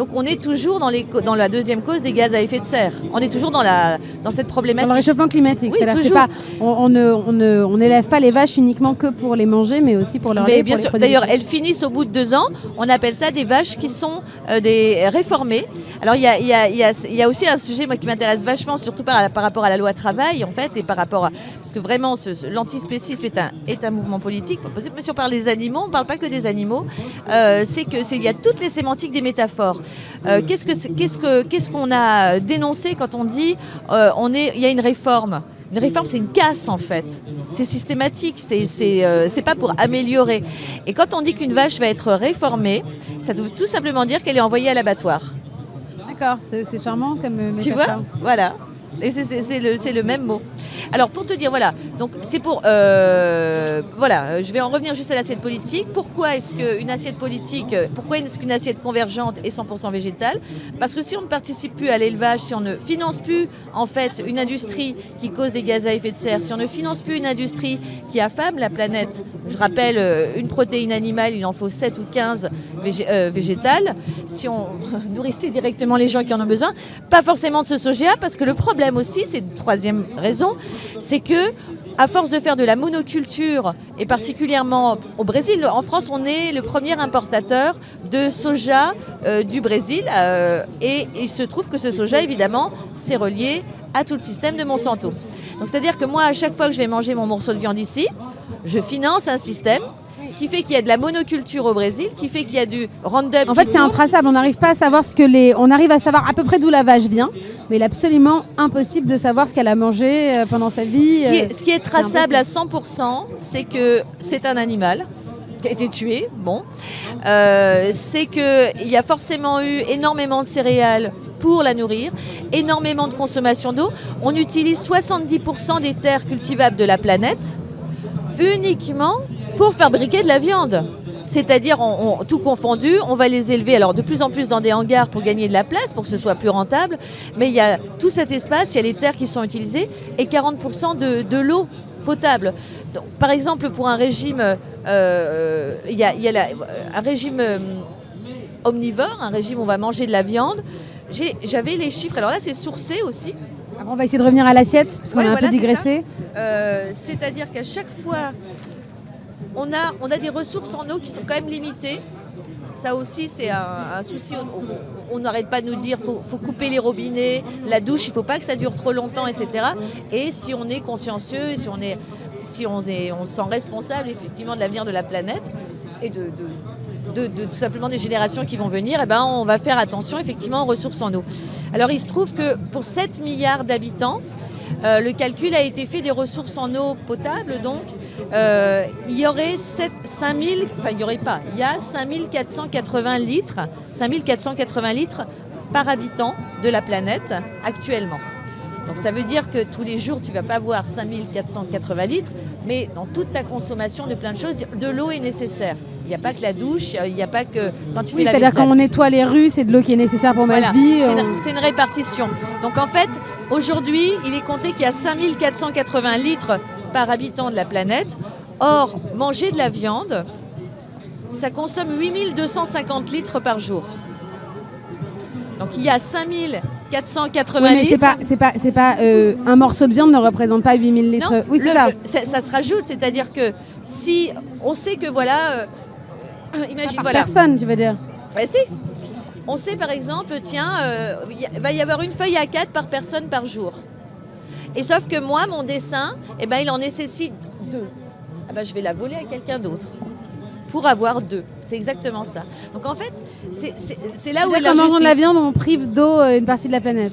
Donc on est toujours dans, les, dans, la deuxième cause des gaz à effet de serre. On est toujours dans, la, dans cette problématique. Dans le réchauffement climatique. Oui, pas, on n'élève on ne, on pas les vaches uniquement que pour les manger, mais aussi pour leur mais lait. Bien sûr. D'ailleurs, elles finissent au bout de deux ans. On appelle ça des vaches qui sont euh, des réformées. Alors il y a, y, a, y, a, y a, aussi un sujet moi, qui m'intéresse vachement, surtout par, par, rapport à la loi travail, en fait, et par rapport à... Parce que vraiment, ce, ce, l'antispécisme est un, est un mouvement politique. Mais si on parle des animaux, on ne parle pas que des animaux. Euh, c'est qu'il y a toutes les sémantiques des métaphores. Euh, qu'est-ce que qu'est-ce que qu'est-ce qu'on a dénoncé quand on dit euh, on est il y a une réforme une réforme, c'est une casse en fait. C'est systématique, c'est euh, pas pour améliorer. Et quand on dit qu'une vache va être réformée, ça veut tout simplement dire qu'elle est envoyée à l'abattoir. D'accord, c'est charmant comme métaphore. Tu vois? Voilà. C'est le, même mot. Alors pour te dire, voilà, donc c'est pour... Euh, voilà, je vais en revenir juste à l'assiette politique. Pourquoi est-ce qu'une assiette politique, pourquoi est-ce qu'une assiette convergente est 100% végétale? Parce que si on ne participe plus à l'élevage, si on ne finance plus en fait une industrie qui cause des gaz à effet de serre, si on ne finance plus une industrie qui affame la planète, je rappelle, euh, une protéine animale, il en faut 7 ou 15 végé euh, végétales, si on nourrissait directement les gens qui en ont besoin, pas forcément de ce soja, parce que le problème aussi, c'est une troisième raison, c'est que à force de faire de la monoculture, et particulièrement au Brésil, en France, on est le premier importateur de soja euh, du Brésil. Euh, et il se trouve que ce soja, évidemment, c'est relié à tout le système de Monsanto. Donc c'est-à-dire que moi, à chaque fois que je vais manger mon morceau de viande ici, je finance un système qui fait qu'il y a de la monoculture au Brésil, qui fait qu'il y a du Roundup. En fait, c'est intraçable. On n'arrive pas à savoir ce que les. On arrive à savoir à peu près d'où la vache vient, mais il est absolument impossible de savoir ce qu'elle a mangé euh, pendant sa vie. Ce qui est, ce qui est traçable à 100%, c'est que c'est un animal qui a été tué. Bon, euh, c'est qu'il y a forcément eu énormément de céréales pour la nourrir, énormément de consommation d'eau. On utilise 70% des terres cultivables de la planète uniquement pour fabriquer de la viande. C'est-à-dire, on, on, tout confondu, on va les élever alors de plus en plus dans des hangars pour gagner de la place, pour que ce soit plus rentable. Mais il y a tout cet espace, il y a les terres qui sont utilisées et 40% de, de l'eau potable. Donc, par exemple, pour un régime, euh, il y a, il y a la- un régime euh, omnivore, un régime où on va manger de la viande. J'avais les chiffres, alors là c'est sourcé aussi. Après, on va essayer de revenir à l'assiette, parce qu'on Ouais, a un voilà, peu digressé. Euh, C'est-à-dire qu'à chaque fois, on a, a des ressources en eau qui sont quand même limitées. Ça aussi, c'est un, souci. On- n'arrête pas de nous dire faut, faut couper les robinets, la douche, il ne faut pas que ça dure trop longtemps, etc. Et si on est consciencieux, si on est, si se sent responsable effectivement de l'avenir de la planète et de- tout simplement des générations qui vont venir, eh ben, on va faire attention effectivement aux ressources en eau. Alors il se trouve que pour 7 milliards d'habitants, euh, le calcul a été fait des ressources en eau potable, donc euh, il y aurait 7, 5000, enfin il n'y aurait pas, il y a 5480 litres, 5480 litres par habitant de la planète actuellement. Donc ça veut dire que tous les jours, tu vas pas avoir 5480 litres, mais dans toute ta consommation de plein de choses, de l'eau est nécessaire. Il n'y a pas que la douche, il n'y a pas que quand tu Oui, fais la c'est-à-dire quand on nettoie les rues, c'est de l'eau qui est nécessaire pour Voilà, ma vie. c'est une, c'est une répartition. Donc en fait, aujourd'hui, il est compté qu'il y a 5480 litres par habitant de la planète. Or, manger de la viande, ça consomme 8250 litres par jour. Donc il y a 5480 Oui, mais litres. c'est pas, c'est pas, euh, un morceau de viande ne représente pas 8000 litres. Non, oui, c'est ça. ça. se rajoute, c'est-à-dire que si on sait que voilà, euh, imagine Par voilà, personne, tu veux dire. Ouais, si. On sait par exemple, tiens, euh, il va y avoir une feuille à 4 par personne par jour. Et sauf que moi, mon dessin, eh ben, il en nécessite deux. Ah ben, je vais la voler à quelqu'un d'autre pour avoir deux. C'est exactement ça. Donc en fait, c'est- là où est C'est-à-dire qu'en mangeant de la l'injustice. viande, on prive d'eau euh, une partie de la planète.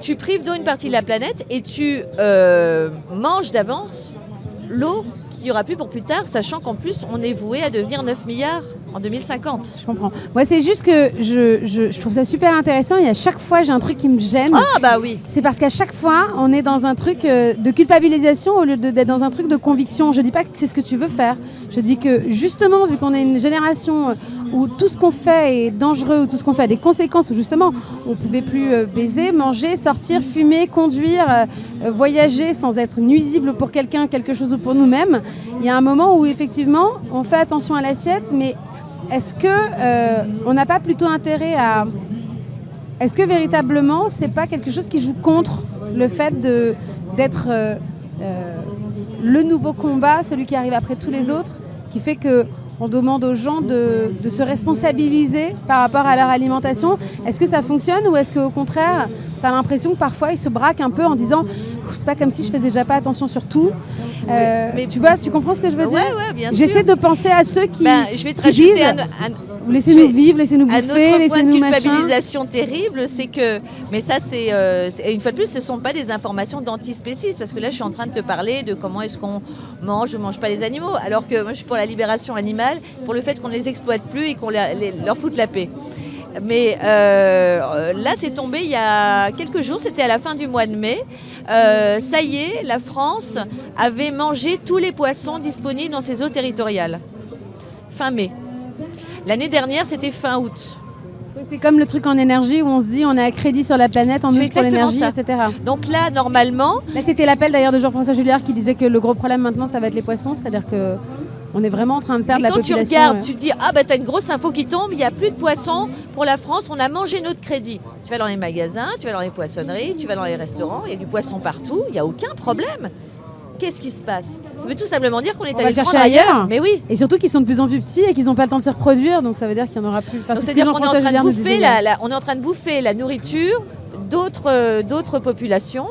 Tu prives d'eau une partie de la planète et tu euh, manges d'avance l'eau qu'il n'y aura plus pour plus tard, sachant qu'en plus, on est voué à devenir 9 milliards en 2050. Je comprends. Moi, c'est juste que je, je- je trouve ça super intéressant et à chaque fois, j'ai un truc qui me gêne. Ah bah oui, C'est parce qu'à chaque fois, on est dans un truc euh, de culpabilisation au lieu d'être dans un truc de conviction. Je dis pas que c'est ce que tu veux faire. Je dis que justement, vu qu'on est une génération euh, où tout ce qu'on fait est dangereux, où tout ce qu'on fait a des conséquences, où justement, on pouvait plus euh, baiser, manger, sortir, fumer, conduire, euh, euh, voyager sans être nuisible pour quelqu'un, quelque chose ou pour nous-mêmes. Il y a un moment où effectivement, on fait attention à l'assiette, mais est-ce que on n'a pas plutôt intérêt à est-ce que véritablement, c'est pas quelque chose qui joue contre le fait d'être le nouveau combat, celui qui arrive après tous les autres, qui fait que on demande aux gens de, de se responsabiliser par rapport à leur alimentation. Est-ce que ça fonctionne ou est-ce qu'au contraire, tu as l'impression que parfois ils se braquent un peu en disant c'est pas comme si je faisais déjà pas attention sur tout. Euh, mais- tu vois, tu comprends ce que je veux dire? ouais, bien sûr. J'essaie de penser à ceux qui, Ben, je vais te qui rajouter disent, un, un- laissez-nous vivre, laissez-nous un bouffer, autre point de machin. culpabilisation terrible, c'est que, mais ça c'est, euh, une fois de plus, ce ne sont pas des informations d'antispécisme, parce que là je suis en train de te parler de comment est-ce qu'on mange ou mange pas les animaux, alors que moi je suis pour la libération animale, pour le fait qu'on ne les exploite plus et qu'on leur foute la paix. Mais euh, là, c'est tombé il y a quelques jours, c'était à la fin du mois de mai. Euh, ça y est, la France avait mangé tous les poissons disponibles dans ses eaux territoriales. Fin mai. L'année dernière, c'était fin août. Oui, C'est comme le truc en énergie où on se dit on est à crédit sur la planète, on C'est nous pour l'énergie, etc. Donc là, normalement, Là, c'était l'appel d'ailleurs de Jean-François Julliard qui disait que le gros problème maintenant, ça va être les poissons, c'est-à-dire que on est vraiment en train de perdre mais la quand tu population. regardes, ouais. tu te dis ah bah t'as une grosse info qui tombe, il n'y a plus de poissons pour la France, on a mangé notre crédit. Tu vas dans les magasins, tu vas dans les poissonneries, tu vas dans les restaurants, il y a du poisson partout, il n'y a aucun problème. Qu'est-ce qui se passe? Ça veut tout simplement dire qu'on est On allé va le chercher ailleurs. ailleurs. Mais oui. Et surtout qu'ils sont de plus en plus petits et qu'ils n'ont pas le temps de se reproduire, donc ça veut dire qu'il n'y en aura plus. Enfin, C'est-à-dire qu'on est en train de bouffer la, hier. la- on est en train de bouffer la nourriture d'autres euh, populations.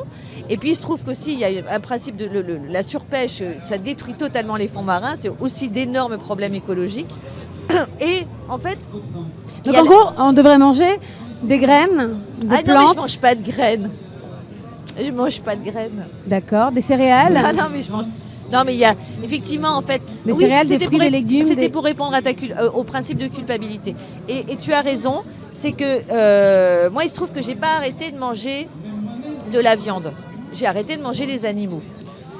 Et puis il se trouve qu'aussi il y a un principe de le- le- la surpêche, euh, ça détruit totalement les fonds marins. C'est aussi d'énormes problèmes écologiques. Et en fait, Donc en gros, on devrait manger des graines, des ah non mais je mange pas de graines. Je mange pas de graines. d'accord, des céréales. Ah non mais je mange. Non mais il y a effectivement en fait Des oui, céréales, des c'était fruits, pour des ré- légumes, C'était des- pour répondre à ta cul- euh, au principe de culpabilité. Et, et tu as raison, c'est que euh, moi il se trouve que j'ai pas arrêté de manger de la viande. J'ai arrêté de manger les animaux.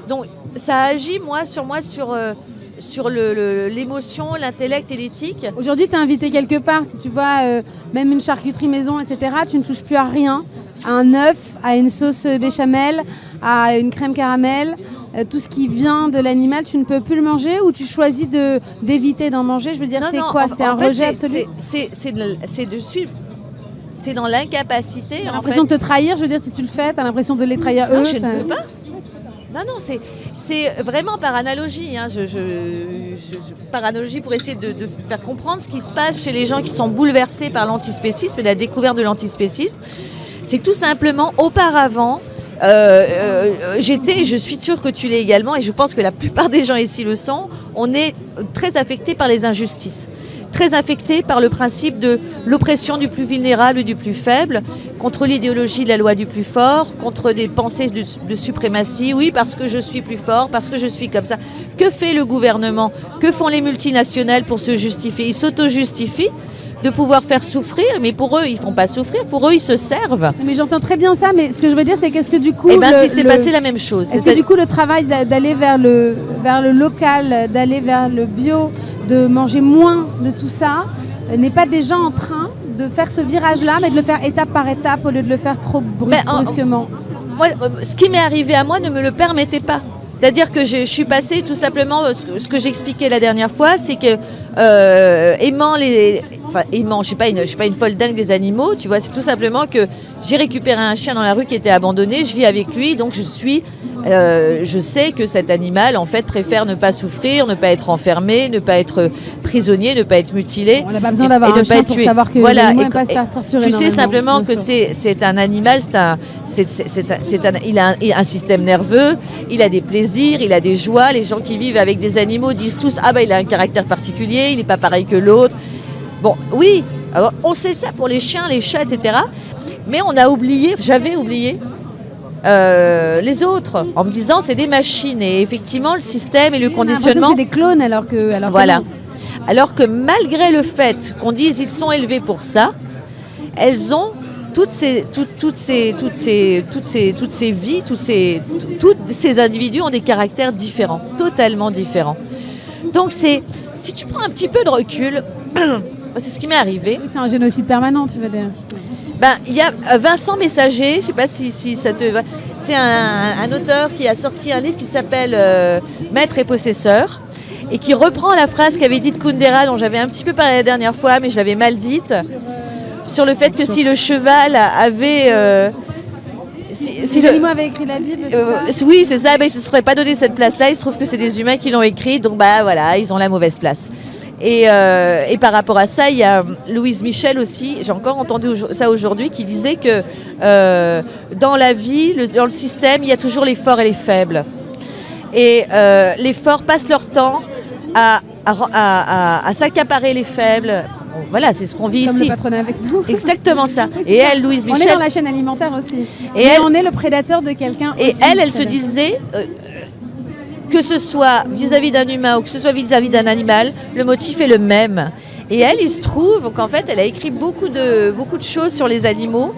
Donc ça agit moi sur moi sur euh, sur l'émotion, l'intellect et l'éthique. Aujourd'hui, tu es invité quelque part, si tu vois euh, même une charcuterie maison, etc., tu ne touches plus à rien. À un œuf, à une sauce béchamel, à une crème caramel, euh, tout ce qui vient de l'animal, tu ne peux plus le manger ou tu choisis de d'éviter d'en manger? Je veux dire, c'est quoi? C'est un rejet absolu? C'est de suivre c'est dans l'incapacité. T'as l'impression de te trahir, je veux dire, si tu le fais, t'as l'impression de les trahir non, eux. Je ne peux pas. Non, non, c'est vraiment par analogie. Hein. Je, par analogie pour essayer de, faire comprendre ce qui se passe chez les gens qui sont bouleversés par l'antispécisme et la découverte de l'antispécisme. C'est tout simplement auparavant, euh, euh, j'étais, je suis sûre que tu l'es également, et je pense que la plupart des gens ici le sont, on est très affecté par les injustices. Très affecté par le principe de l'oppression du plus vulnérable et du plus faible, contre l'idéologie de la loi du plus fort, contre des pensées de, de, suprématie, oui, parce que je suis plus fort, parce que je suis comme ça. Que fait le gouvernement? Que font les multinationales pour se justifier? Ils s'auto-justifient de pouvoir faire souffrir, mais pour eux, ils font pas souffrir, pour eux, ils se servent. Mais j'entends très bien ça, mais ce que je veux dire, c'est qu'est-ce que du coup... Eh bien, si c'est passé la même chose. Est-ce que du coup, le travail d'aller vers le, vers le local, d'aller vers le bio, de manger moins de tout ça, euh, n'est pas déjà en train de faire ce virage-là, mais de le faire étape par étape au lieu de le faire trop ben, brusquement? moi, euh, Ce qui m'est arrivé à moi ne me le permettait pas. C'est-à-dire que je, suis passée tout simplement, ce que, que j'expliquais la dernière fois, c'est que euh, aimant les, enfin aimant, je suis pas une, je suis pas une folle dingue des animaux, tu vois, c'est tout simplement que j'ai récupéré un chien dans la rue qui était abandonné, je vis avec lui, donc je suis, euh, je sais que cet animal en fait préfère ne pas souffrir, ne pas être enfermé, ne pas être prisonnier, ne pas être mutilé. On n'a pas besoin d'avoir un chien pour savoir que voilà, et, pas se faire torturer. Tu sais simplement que c'est c'est un animal, c'est un, c'est un, il a un, un système nerveux, il a des plaisirs, il a des joies. Les gens qui vivent avec des animaux disent tous ah bah il a un caractère particulier il n'est pas pareil que l'autre. Bon, oui, alors on sait ça pour les chiens, les chats, etc. Mais on a oublié, j'avais oublié euh, les autres en me disant c'est des machines et effectivement le système et le conditionnement. C'est des clones alors que. Alors voilà. alors que malgré le fait qu'on dise ils sont élevés pour ça, elles ont toutes ces, toutes, toutes ces, toutes ces, toutes ces, toutes ces vies, tous ces, tous ces individus ont des caractères différents, totalement différents. Donc c'est si tu prends un petit peu de recul, c'est ce qui m'est arrivé. c'est un génocide permanent, tu veux dire ben, il y a euh, Vincent Messager, je ne sais pas si, si ça te va. C'est un, auteur qui a sorti un livre qui s'appelle euh, Maître et possesseur et qui reprend la phrase qu'avait dite Kundera, dont j'avais un petit peu parlé la dernière fois, mais je l'avais mal dite, sur le fait que si le cheval avait euh, si, le... avaient écrit la Bible, euh, Oui, c'est ça. Ils ne se seraient pas donné cette place-là. Il se trouve que c'est des humains qui l'ont écrit. Donc, bah voilà, ils ont la mauvaise place. Et, euh, et, par rapport à ça, il y a Louise Michel aussi, j'ai encore entendu ça aujourd'hui, qui disait que euh, dans la vie, le, dans le système, il y a toujours les forts et les faibles. Et les forts passent leur temps à, à, à s'accaparer les faibles, voilà, c'est ce qu'on vit ici. Le patronat avec nous. Exactement ça. et elle, Louise Michel. On est dans la chaîne alimentaire aussi. Et elle, on est le prédateur de quelqu'un. Et elle, elle se disait. Euh, que ce soit vis-à-vis d'un humain ou que ce soit vis-à-vis d'un animal, le motif est le même. Et elle, il se trouve qu'en fait, elle a écrit beaucoup de, beaucoup de choses sur les animaux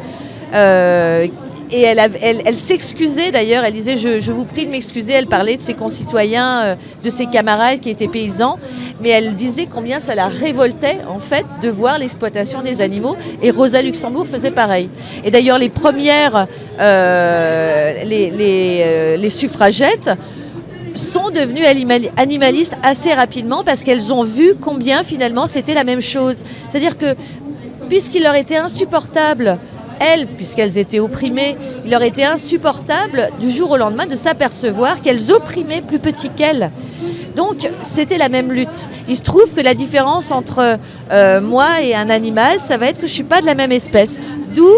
euh, et elle, s'excusait d'ailleurs, elle disait je, vous prie de m'excuser, elle parlait de ses concitoyens, euh, de ses camarades qui étaient paysans, mais elle disait combien ça la révoltait en fait de voir l'exploitation des animaux et Rosa Luxembourg faisait pareil. Et d'ailleurs les premières, euh, euh, les, suffragettes sont devenues animalistes assez rapidement parce qu'elles ont vu combien finalement c'était la même chose. C'est-à-dire que puisqu'il leur était insupportable elles, puisqu'elles étaient opprimées, il leur était insupportable du jour au lendemain de s'apercevoir qu'elles opprimaient plus petit qu'elles. Donc c'était la même lutte. Il se trouve que la différence entre euh, moi et un animal, ça va être que je ne suis pas de la même espèce. D'où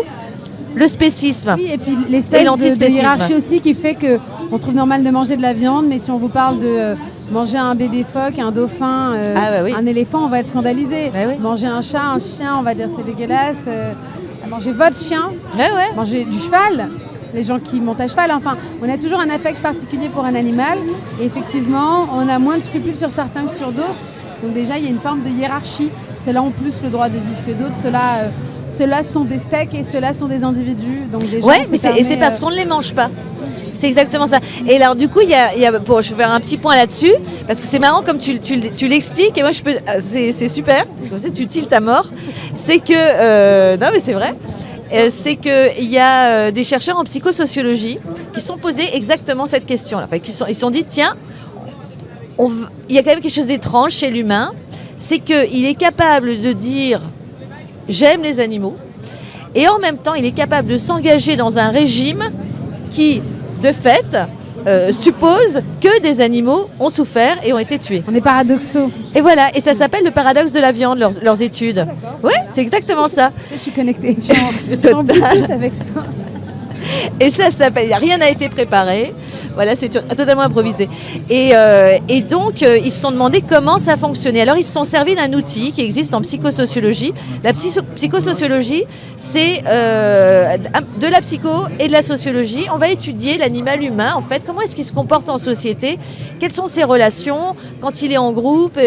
le spécisme. Oui, et puis l'espèce de, hiérarchie aussi qui fait qu'on trouve normal de manger de la viande, mais si on vous parle de euh, manger un bébé phoque, un dauphin, euh, ah un éléphant, on va être scandalisé. Bah manger un chat, un chien, on va dire c'est dégueulasse manger votre chien, manger du cheval, les gens qui montent à cheval. Enfin, on a toujours un affect particulier pour un animal. Et effectivement, on a moins de scrupules sur certains que sur d'autres. Donc déjà, il y a une forme de hiérarchie. Ceux-là ont plus le droit de vivre que d'autres. Ceux-là, euh, sont des steaks et ceux-là sont des individus. Donc déjà, ouais, mais c'est parce euh, qu'on ne les mange pas. C'est exactement ça. Et alors du coup, y a, je vais faire un petit point là-dessus, parce que c'est marrant comme tu, l'expliques, et moi je peux, euh, c'est, super, parce que tu tiltes à mort. C'est que, non mais c'est vrai, euh, c'est qu'il y a euh, des chercheurs en psychosociologie qui sont posés exactement cette question. Sont, ils se sont dit, tiens, il y a quand même quelque chose d'étrange chez l'humain, c'est qu'il est capable de dire j'aime les animaux, et en même temps, il est capable de s'engager dans un régime qui, de fait, euh, suppose que des animaux ont souffert et ont été tués. On est paradoxaux. Et voilà, et ça s'appelle le paradoxe de la viande, leurs, leurs études. Ouais, c'est exactement ça. Je suis connectée. Je suis en, je suis en avec toi. Et ça s'appelle, rien n'a été préparé. Voilà, c'est to- totalement improvisé. Et, euh, donc, euh, ils se sont demandé comment ça fonctionnait. Alors, ils se sont servis d'un outil qui existe en psychosociologie. La psycho- psychosociologie, c'est euh, de la psycho et de la sociologie. On va étudier l'animal humain, en fait, comment est-ce qu'il se comporte en société, quelles sont ses relations? Quand il est en groupe,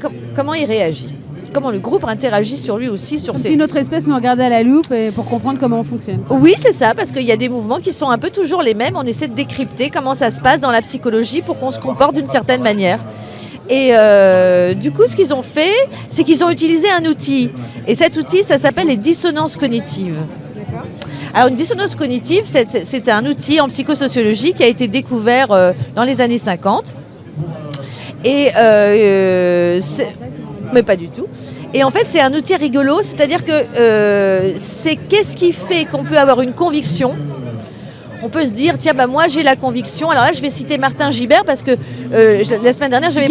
com- comment il réagit? Comment le groupe interagit sur lui aussi, sur Comme ses, si notre espèce nous regardait à la loupe et pour comprendre comment on fonctionne. oui, c'est ça, parce qu'il y a des mouvements qui sont un peu toujours les mêmes. On essaie de décrypter comment ça se passe dans la psychologie pour qu'on se comporte d'une certaine manière. Et euh, du coup, ce qu'ils ont fait, c'est qu'ils ont utilisé un outil. Et cet outil, ça s'appelle les dissonances cognitives. Alors, une dissonance cognitive, c'est- un outil en psychosociologie qui a été découvert euh, dans les années 50. Et euh, c'est- mais pas du tout. Et en fait, c'est un outil rigolo, c'est-à-dire que euh, c'est qu'est-ce qui fait qu'on peut avoir une conviction? On peut se dire, tiens, bah, moi j'ai la conviction. Alors là, je vais citer Martin Gibert parce que euh, je- la semaine dernière, j'avais.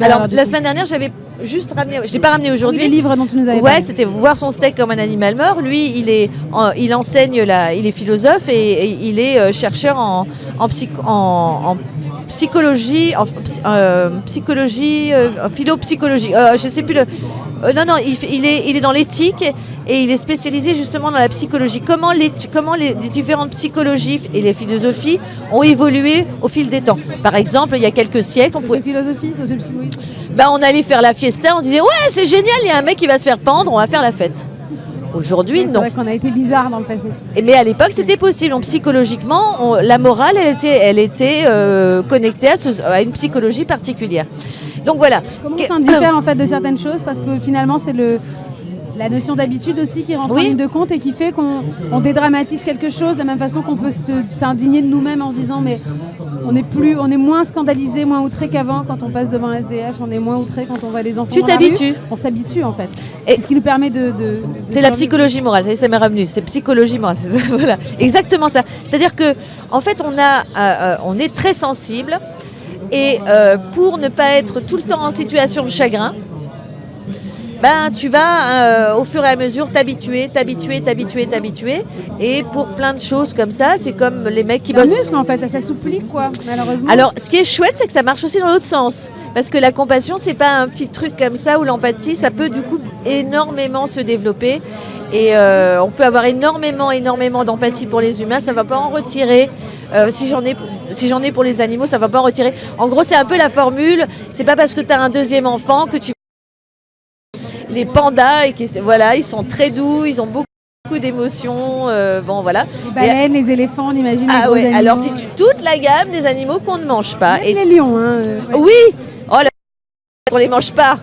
Alors, la semaine dernière, j'avais juste ramené. Je ne l'ai pas ramené Oui, aujourd'hui. les livres dont tu nous avais Ouais, c'était voir son steak comme un animal mort. Lui, il est, en- il enseigne la, il est philosophe et, et il est euh, chercheur en, en, psych- en- en psychologie, euh, psychologie, euh, philopsychologie. Euh, je sais plus le. euh, non, non, il, est, il est dans l'éthique et il est spécialisé justement dans la psychologie. Comment les, comment les, les différentes psychologies et les philosophies ont évolué au fil des temps? Par exemple, il y a quelques siècles, on pouvait, sociopsychologie. bah, on allait faire la fiesta, on disait ouais c'est génial, il y a un mec qui va se faire pendre, on va faire la fête. Aujourd'hui C'est non. vrai qu'on a été bizarre dans le passé. Et- Mais à l'époque c'était possible. Donc, psychologiquement, on- la morale elle était, elle était euh, connectée à, ce- à une psychologie particulière. Donc voilà. Comment on s'indiffère en fait de certaines choses? Parce que finalement c'est le la notion d'habitude aussi qui rentre Oui. en ligne de compte et qui fait qu'on on dédramatise quelque chose de la même façon qu'on peut se- s'indigner de nous-mêmes en se disant mais on est plus on est moins scandalisé, moins outré qu'avant quand on passe devant un SDF, on est moins outré quand on voit des enfants. Tu t'habitues. On s'habitue en fait. Et- C'est ce qui nous permet de. de- de C'est la psychologie morale, ça y est, ça m'est revenu. C'est psychologie morale, voilà, exactement ça. C'est-à-dire que, en fait, on a, euh, euh, on est très sensible, et euh, pour ne pas être tout le temps en situation de chagrin, ben tu vas euh, au fur et à mesure t'habituer, t'habituer, t'habituer, t'habituer, et pour plein de choses comme ça, c'est comme les mecs qui bossent. muscle en fait, ça s'assouplit quoi, malheureusement. Alors, ce qui est chouette, c'est que ça marche aussi dans l'autre sens. Parce que la compassion, c'est pas un petit truc comme ça, ou l'empathie, ça peut du coup énormément se développer. Et euh, on peut avoir énormément, énormément d'empathie pour les humains, ça va pas en retirer. Euh, si j'en ai, si j'en ai pour les animaux, ça va pas en retirer. En gros, c'est un peu la formule. C'est pas parce que tu as un deuxième enfant que tu les pandas et qui, voilà, ils sont très doux, ils ont beaucoup d'émotions. euh, bon, voilà. les baleines, les éléphants, on imagine. Ah ouais. animaux. Alors, tu tues toute la gamme des animaux qu'on ne mange pas. Même Et les lions. Hein, euh, ouais. oui, oh là, on les mange pas.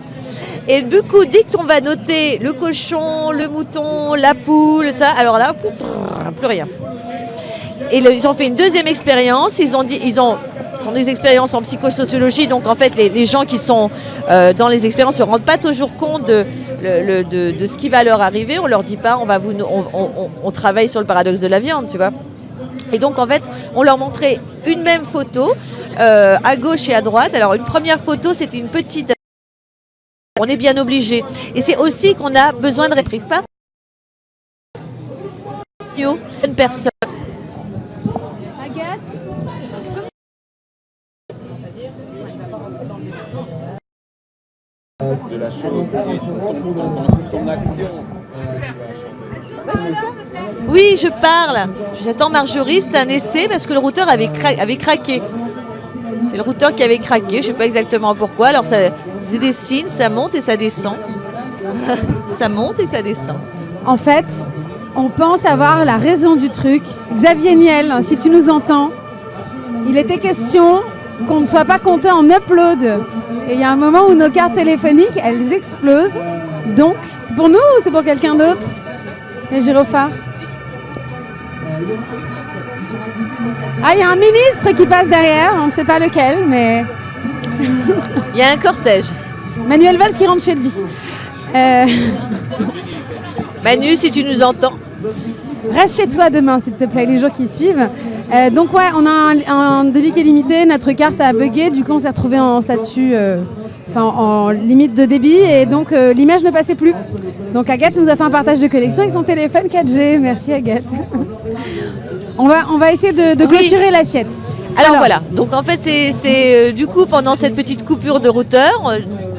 Et du coup, dès qu'on va noter le cochon, le mouton, la poule, ça, alors là, plus rien. Et ils ont fait une deuxième expérience. Ils ont dit, ils ont, sont des expériences en psychosociologie, donc en fait, les, gens qui sont euh, dans les expériences se rendent pas toujours compte de, ce qui va leur arriver. On leur dit pas, on va vous, on, on- travaille sur le paradoxe de la viande, tu vois. Et donc, en fait, on leur montrait une même photo euh, à gauche et à droite. Alors, une première photo, c'était une petite. On est bien obligé. Et c'est aussi qu'on a besoin de réprive pas. Une personne. La chose et ton, ton- ton action. Oui, je parle. J'attends Marjorie. C'est un essai parce que le routeur avait, cra- avait craqué. C'est le routeur qui avait craqué. Je ne sais pas exactement pourquoi. Alors, ça faisait des signes, ça monte et ça descend. ça monte et ça descend. En fait, on pense avoir la raison du truc. Xavier Niel, si tu nous entends, il était question qu'on ne soit pas compté en upload. Et il y a un moment où nos cartes téléphoniques, elles explosent. Donc, c'est pour nous ou c'est pour quelqu'un d'autre? Les gyrophares Ah, il y a un ministre qui passe derrière, on ne sait pas lequel, mais Il y a un cortège. Manuel Valls qui rentre chez lui. Euh, Manu, si tu nous entends. reste chez toi demain, s'il te plaît, les jours qui suivent. Euh, donc ouais, on a un, un débit qui est limité, notre carte a bugué, du coup on s'est retrouvé en statut, euh, en limite de débit, et donc euh, l'image ne passait plus. Donc Agathe nous a fait un partage de connexion avec son téléphone 4G. Merci Agathe. on, va, on va essayer de, de Oui. clôturer l'assiette. Alors, voilà, donc en fait c'est du coup pendant cette petite coupure de routeur,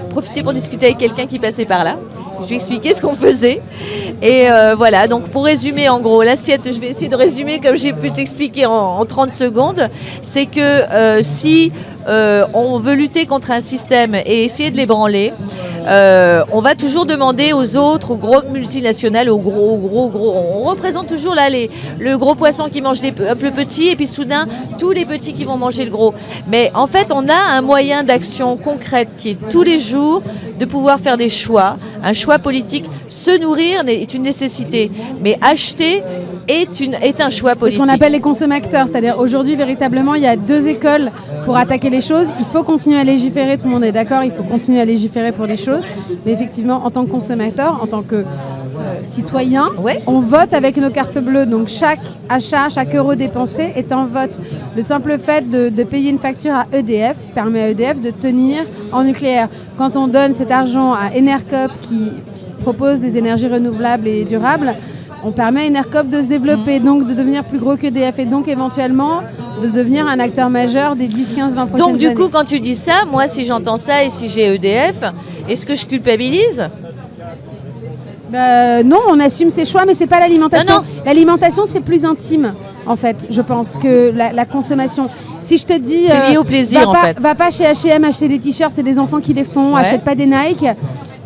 profiter pour discuter avec quelqu'un qui passait par là. Je lui ai expliqué ce qu'on faisait. Et euh, voilà, donc pour résumer en gros, l'assiette, je vais essayer de résumer comme j'ai pu t'expliquer en, en 30 secondes, c'est que euh, si euh, on veut lutter contre un système et essayer de l'ébranler, euh, on va toujours demander aux autres, aux gros multinationales, aux gros, gros, gros. On représente toujours là les, le gros poisson qui mange les, pe- un peu petits et puis soudain tous les petits qui vont manger le gros. Mais en fait, on a un moyen d'action concrète qui est tous les jours de pouvoir faire des choix. Un choix politique, se nourrir est une nécessité, mais acheter est, une, est un choix C'est ce politique. qu'on appelle les consommateurs, c'est-à-dire aujourd'hui véritablement il y a deux écoles pour attaquer les choses. Il faut continuer à légiférer, tout le monde est d'accord, il faut continuer à légiférer pour des choses. Mais effectivement, en tant que consommateur, en tant que euh, citoyen, Ouais. on vote avec nos cartes bleues. Donc chaque achat, chaque euro dépensé est un vote. Le simple fait de, de payer une facture à EDF permet à EDF de tenir en nucléaire. Quand on donne cet argent à Enercop qui propose des énergies renouvelables et durables, on permet à Enercop de se développer, donc de devenir plus gros qu'EDF et donc éventuellement de devenir un acteur majeur des 10, 15, 20 prochaines Donc du années. coup, quand tu dis ça, moi, si j'entends ça et si j'ai EDF, est-ce que je culpabilise? Euh, non, on assume ses choix, mais c'est pas l'alimentation. L'alimentation, c'est plus intime, en fait, je pense, que la, la consommation. Si je te dis. euh, C'est lié au plaisir, va en pas, fait. Va pas chez HM acheter des t-shirts, c'est des enfants qui les font, Ouais. achète pas des Nike.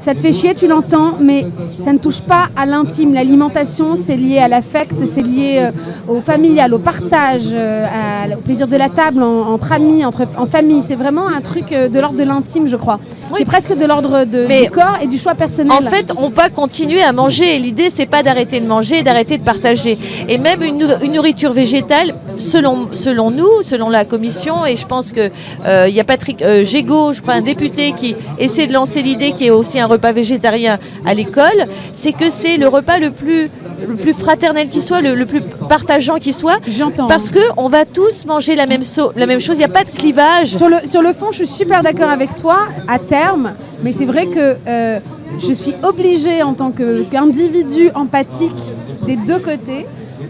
Ça te fait chier, tu l'entends, mais ça ne touche pas à l'intime. L'alimentation, c'est lié à l'affect, c'est lié euh, au familial, au partage, euh, à- au plaisir de la table, en- entre amis, entre, en famille. C'est vraiment un truc euh, de l'ordre de l'intime, je crois. Oui. Qui est presque de l'ordre du corps et du choix personnel. En fait, on va continuer à manger. Et L'idée, c'est pas d'arrêter de manger, d'arrêter de partager. Et même une, nou- une nourriture végétale, selon, selon nous, selon la commission, et je pense que euh, il y a Patrick euh, Gégaud, je crois, un député qui essaie de lancer l'idée qui est aussi un repas végétarien à l'école, c'est que c'est le repas le plus le plus fraternel qui soit, le, le plus partageant qui soit, J'entends. parce que on va tous manger la même, so- la même chose. Il n'y a pas de clivage. Sur le, sur le fond, je suis super d'accord avec toi à terme, mais c'est vrai que euh, je suis obligée en tant qu'individu empathique des deux côtés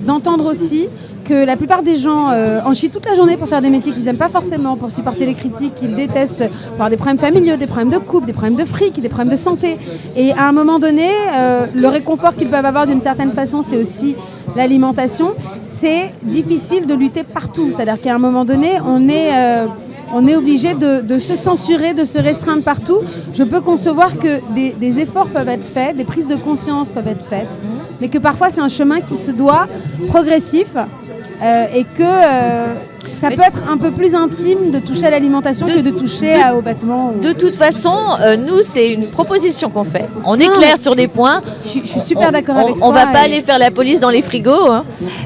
d'entendre aussi que la plupart des gens euh, en toute la journée pour faire des métiers qu'ils n'aiment pas forcément, pour supporter les critiques qu'ils détestent, pour avoir des problèmes familiaux, des problèmes de couple, des problèmes de fric, des problèmes de santé. Et à un moment donné, euh, le réconfort qu'ils peuvent avoir d'une certaine façon, c'est aussi l'alimentation. C'est difficile de lutter partout. C'est-à-dire qu'à un moment donné, on est... euh, on est obligé de, se censurer, de se restreindre partout. Je peux concevoir que des efforts peuvent être faits, des prises de conscience peuvent être faites, mais que parfois c'est un chemin qui se doit progressif euh, et que euh, ça peut être un peu plus intime de toucher à l'alimentation que de toucher de- à- aux vêtements. ou- De toute façon, euh, nous, c'est une proposition qu'on fait. On est Non, clair sur des points. Je, suis- je suis super On- d'accord on, avec toi. On va pas et- aller faire la police dans les frigos. hein.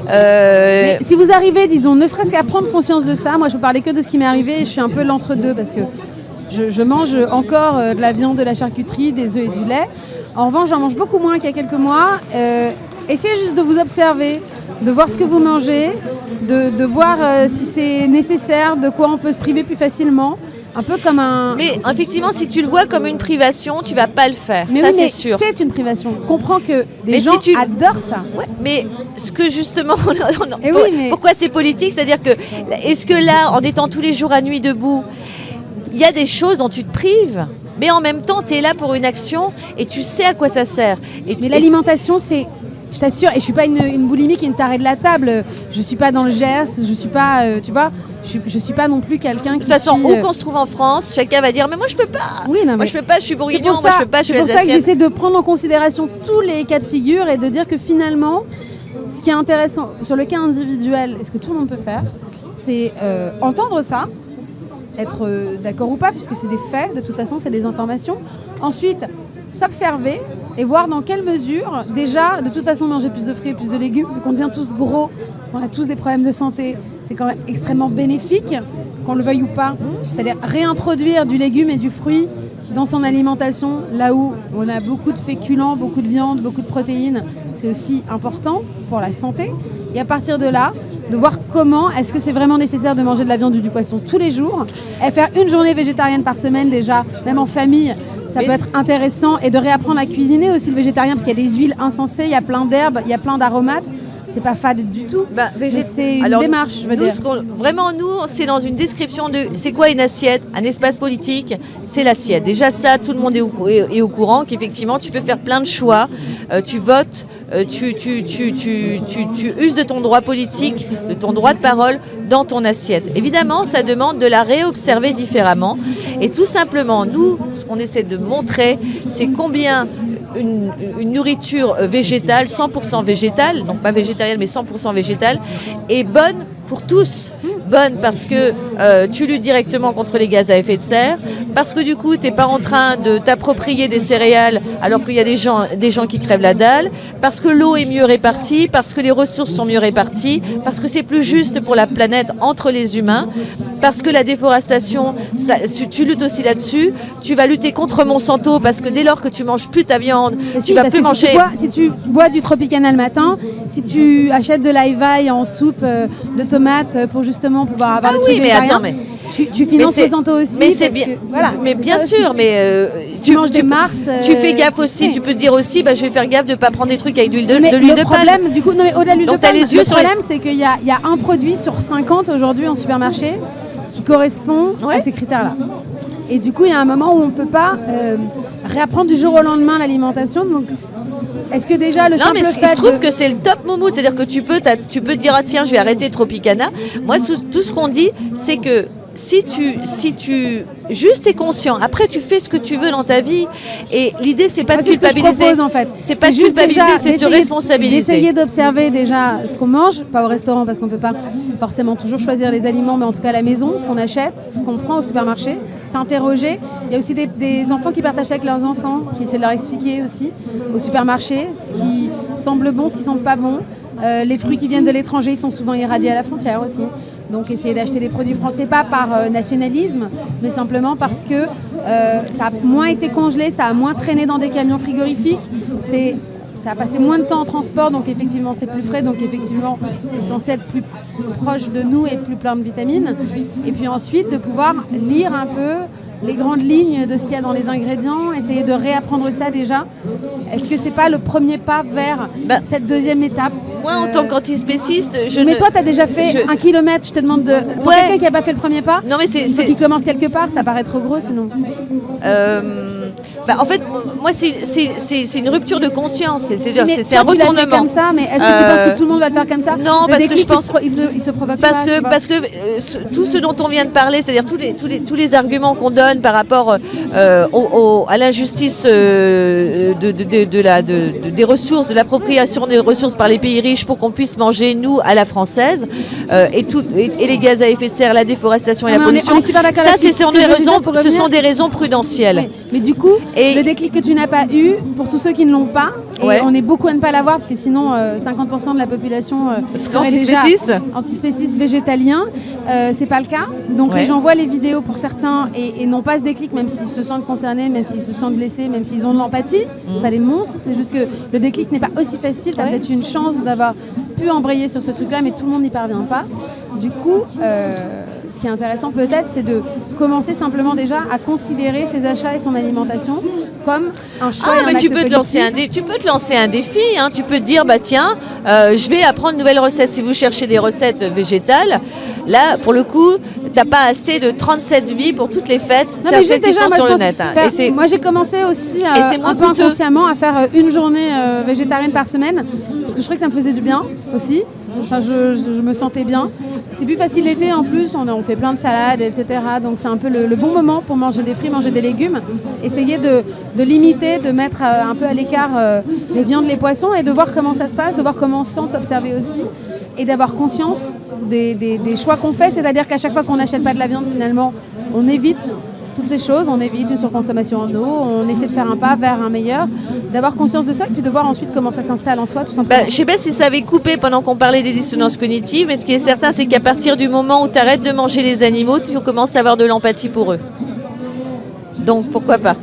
Mais si vous arrivez, disons, ne serait-ce qu'à prendre conscience de ça, moi je peux parler que de ce qui m'est arrivé et je suis un peu l'entre-deux parce que je, je mange encore de la viande, de la charcuterie, des œufs et du lait. En revanche, j'en mange beaucoup moins qu'il y a quelques mois. Essayez juste de vous observer, de voir ce que vous mangez, de, de voir euh, si c'est nécessaire, de quoi on peut se priver plus facilement. Un peu comme un. mais effectivement, si tu le vois comme une privation, tu vas pas le faire. Mais ça, oui, c'est mais sûr. C'est une privation. Comprends que les Mais si gens tu- adorent ça. Ouais, mais ce que justement, Eh pour- oui, mais- pourquoi c'est politique? C'est-à-dire que, est-ce que là, en étant tous les jours à nuit debout, il y a des choses dont tu te prives mais en même temps, tu es là pour une action et tu sais à quoi ça sert. Et tu- Mais l'alimentation, c'est. Je t'assure, et je suis pas une, une boulimique et une tarée de la table. Je suis pas dans le GERS, je suis pas, euh, tu vois, je, suis- je suis pas non plus quelqu'un qui. de toute façon, suit, où euh, qu'on se trouve en France, chacun va dire Mais moi, je peux pas. Oui, non, Moi, mais je peux pas, je suis bourguignon, moi, je peux pas, je suis c'est pour ça que j'essaie de prendre en considération tous les cas de figure et de dire que finalement, ce qui est intéressant sur le cas individuel, et ce que tout le monde peut faire, c'est euh, entendre ça, être d'accord ou pas, puisque c'est des faits, de toute façon, c'est des informations. Ensuite, s'observer, et voir dans quelle mesure, déjà, de toute façon, manger plus de fruits et plus de légumes, vu qu'on devient tous gros, qu'on a tous des problèmes de santé, c'est quand même extrêmement bénéfique, qu'on le veuille ou pas. C'est-à-dire réintroduire du légume et du fruit dans son alimentation, là où on a beaucoup de féculents, beaucoup de viande, beaucoup de protéines, c'est aussi important pour la santé. Et à partir de là, de voir comment est-ce que c'est vraiment nécessaire de manger de la viande ou du poisson tous les jours, et faire une journée végétarienne par semaine déjà, même en famille, ça peut être intéressant, et de réapprendre à cuisiner aussi le végétarien, parce qu'il y a des huiles insensées, il y a plein d'herbes, il y a plein d'aromates, c'est pas fade du tout. Bah, c'est une Alors, démarche, je veux nous, dire. ce qu'on- vraiment, nous, c'est dans une description de c'est quoi une assiette, un espace politique, c'est l'assiette. Déjà, ça, tout le monde est au, cou- est- est au courant qu'effectivement, tu peux faire plein de choix. Euh, tu votes, euh, tu, tu, tu, tu, tu, tu uses de ton droit politique, de ton droit de parole dans ton assiette. Évidemment, ça demande de la réobserver différemment. Et tout simplement, nous, ce qu'on essaie de montrer, c'est combien une, nourriture végétale, 100% végétale, donc pas végétarienne mais 100% végétale, est bonne pour tous. Bonne parce que euh, tu luttes directement contre les gaz à effet de serre, parce que du coup tu n'es pas en train de t'approprier des céréales alors qu'il y a des gens, des gens qui crèvent la dalle, parce que l'eau est mieux répartie, parce que les ressources sont mieux réparties, parce que c'est plus juste pour la planète entre les humains, parce que la déforestation, ça- tu, tu luttes aussi là-dessus, tu vas lutter contre Monsanto parce que dès lors que tu manges plus ta viande, Mais tu si, vas parce plus que manger. Si tu, bois, si tu bois du Tropicana le matin, si tu achètes de l'aïvaille en soupe euh, de tomates euh, pour justement pouvoir avoir Ah le oui, truc mais végétarien, attends, mais- tu, tu finances c'est- Monsanto aussi. mais c'est bien, que- voilà, mais bien aussi. sûr, mais euh, Tu manges des Mars, euh, tu fais gaffe aussi. oui. Tu peux te dire aussi, bah, je vais faire gaffe de pas prendre des trucs avec de l'huile de, Mais de l'huile le de palme. problème, du coup, non mais au-delà de l'huile de palme, les yeux le les- problème, c'est qu'il y a, y a un produit sur 50 aujourd'hui en supermarché qui correspond Ouais. à ces critères-là. Et du coup, il y a un moment où on ne peut pas euh, réapprendre du jour au lendemain l'alimentation. Donc, est-ce que déjà le Non, mais se trouve de- que c'est le top moumou. C'est-à-dire que tu peux, tu peux te dire, ah, tiens, je vais arrêter Tropicana. Moi, tout ce qu'on dit, c'est que si tu, si tu juste es conscient, après tu fais ce que tu veux dans ta vie. Et l'idée, c'est pas de c'est ce que je culpabiliser. en fait. C'est pas de juste culpabiliser, c'est se responsabiliser. D'essayer d'observer déjà ce qu'on mange, pas au restaurant parce qu'on peut pas forcément toujours choisir les aliments, mais en tout cas à la maison, ce qu'on achète, ce qu'on prend au supermarché, s'interroger. Il y a aussi des, des enfants qui partagent avec leurs enfants, qui essaient de leur expliquer aussi au supermarché ce qui semble bon, ce qui semble pas bon. Euh, les fruits qui viennent de l'étranger, ils sont souvent irradiés à la frontière aussi. Donc essayer d'acheter des produits français, pas par euh, nationalisme, mais simplement parce que euh, ça a moins été congelé, ça a moins traîné dans des camions frigorifiques, ça a passé moins de temps en transport, donc effectivement c'est plus frais, donc effectivement c'est censé être plus proche de nous et plus plein de vitamines. Et puis ensuite de pouvoir lire un peu les grandes lignes de ce qu'il y a dans les ingrédients, essayer de réapprendre ça déjà. Est-ce que c'est pas le premier pas vers Bah, cette deuxième étape Moi, en Euh, tant qu'antispéciste, je mais ne. toi, tu as déjà fait je- un kilomètre, je te demande de. Pour Ouais. quelqu'un qui n'a pas fait le premier pas, Non, mais c'est- qu'il commence quelque part, ça paraît trop gros sinon. Euh, bah, en fait, moi, c'est- une rupture de conscience. C'est un fait retournement. comme ça, mais est-ce que tu Euh, penses que tout le monde va le faire comme ça? non, Le parce que je pense- il se, il se, il se provoque Parce pas, que, parce que euh, tout ce dont on vient de parler, c'est-à-dire tous les, tous, les, tous les arguments qu'on donne par rapport euh, au- au- à l'injustice euh, de, de- de- de la, de- de- des ressources, de l'appropriation des ressources par les pays riches pour qu'on puisse manger, nous, à la française, euh, et, tout, et, et les gaz à effet de serre, la déforestation et Non, la on est- pollution, on est ça, c'est Ce sont des raisons, sont des prudentielles. Oui, Mais du coup, Et- le déclic que tu n'as pas eu, pour tous ceux qui ne l'ont pas, et Ouais. on est beaucoup à ne pas l'avoir, parce que sinon euh, 50% de la population euh, Serait déjà antispéciste antispéciste végétalien, euh, c'est pas le cas. Donc Ouais. les gens voient les vidéos pour certains et, et n'ont pas ce déclic, même s'ils se sentent concernés, même s'ils se sentent blessés, même s'ils ont de l'empathie. C'est pas des monstres, c'est juste que le déclic n'est pas aussi facile. Tu as Mm. Ouais. peut-être une chance d'avoir pu embrayer sur ce truc-là, mais tout le monde n'y parvient pas. Du coup, euh, ce qui est intéressant peut-être, c'est de commencer simplement déjà à considérer ses achats et son alimentation comme un choix. Ah, et un mais tu peux, te lancer un tu peux te lancer un défi. hein. Tu peux te dire, bah tiens, euh, je vais apprendre une nouvelle recette. Si vous cherchez des recettes végétales, là, pour le coup, t'as pas assez de 37 vies pour toutes les fêtes, Non, mais celles qui déjà, sont moi, sur le net. hein. Et moi, j'ai commencé aussi euh, Et un peu coûteux. inconsciemment à faire euh, une journée euh, végétarienne par semaine parce que je trouvais que ça me faisait du bien aussi. Enfin, je, me sentais bien. C'est plus facile l'été en plus, on, fait plein de salades, etc. Donc c'est un peu le, bon moment pour manger des fruits, manger des légumes. Essayer de, limiter, de mettre euh, un peu à l'écart euh, les viandes, les poissons et de voir comment ça se passe, de voir comment on se sent, de s'observer aussi et d'avoir conscience des choix qu'on fait. C'est-à-dire qu'à chaque fois qu'on n'achète pas de la viande, finalement, on évite toutes ces choses, on évite une surconsommation en eau, on essaie de faire un pas vers un meilleur, d'avoir conscience de ça et puis de voir ensuite comment ça s'installe en soi tout simplement. Bah, je sais pas si ça avait coupé pendant qu'on parlait des dissonances cognitives, mais ce qui est certain, c'est qu'à partir du moment où tu arrêtes de manger les animaux, tu commences à avoir de l'empathie pour eux. Donc pourquoi pas?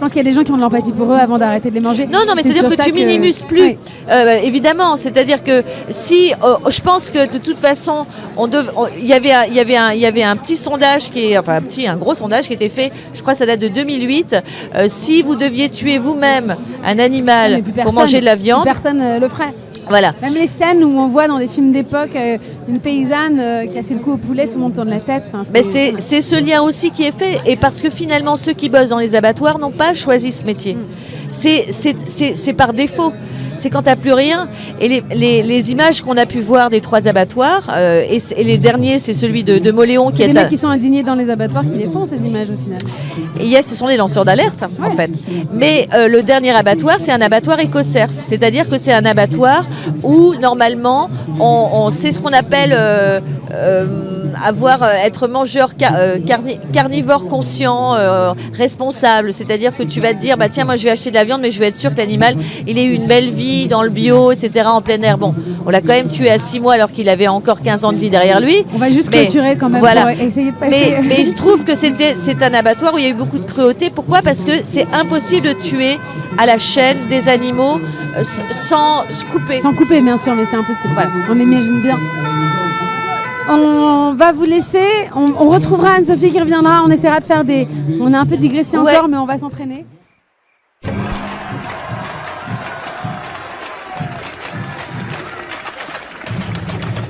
Pense qu'il y a des gens qui ont de l'empathie pour eux avant d'arrêter de les manger. Non, non, mais C'est c'est-à-dire que tu minimises plus, Ouais. Euh, évidemment. C'est-à-dire que si, euh, je pense que de toute façon, on dev- on- il y avait, un- il y avait, un- il y avait un petit sondage qui est, enfin un petit, un gros sondage qui était fait. Je crois que ça date de 2008. Euh, si vous deviez tuer vous-même un animal pour manger de la viande, Personne le ferait. voilà. Même les scènes où on voit dans des films d'époque euh, une paysanne euh, casser le cou au poulet, tout le monde tourne la tête. Enfin, Mais c'est c'est ce lien aussi qui est fait. Et parce que finalement, ceux qui bossent dans les abattoirs n'ont pas choisi ce métier. C'est- c'est par défaut. C'est quand tu n'as plus rien. Et les, les- les images qu'on a pu voir des trois abattoirs, euh, et, les derniers, c'est celui de, de Moléon qui est. à- mecs qui sont indignés dans les abattoirs qui les font, ces images au final. Et yes, ce sont des lanceurs d'alerte, en fait. Mais euh, le dernier abattoir, c'est un abattoir écocerf. C'est-à-dire que c'est un abattoir où, normalement, on, on- c'est ce qu'on appelle euh, avoir, euh, être mangeur euh, carni- carnivore conscient, euh, responsable. C'est-à-dire que tu vas te dire, bah tiens, moi je vais acheter de la viande, mais je vais être sûr que l'animal, il ait eu une belle vie dans le bio, etc., en plein air. Bon, on l'a quand même tué à 6 mois alors qu'il avait encore 15 ans de vie derrière lui. On va juste Mais, clôturer quand même voilà. pour essayer de passer. Mais, mais il se trouve que c'était c'est un abattoir où il y a eu beaucoup de cruauté. Pourquoi? Parce que c'est impossible de tuer à la chaîne des animaux sans se couper. Sans couper, bien sûr, mais c'est impossible. Voilà. On imagine bien on va vous laisser. On, retrouvera Anne-Sophie qui reviendra. On essaiera de faire des. On a un peu digressé encore, mais on va s'entraîner.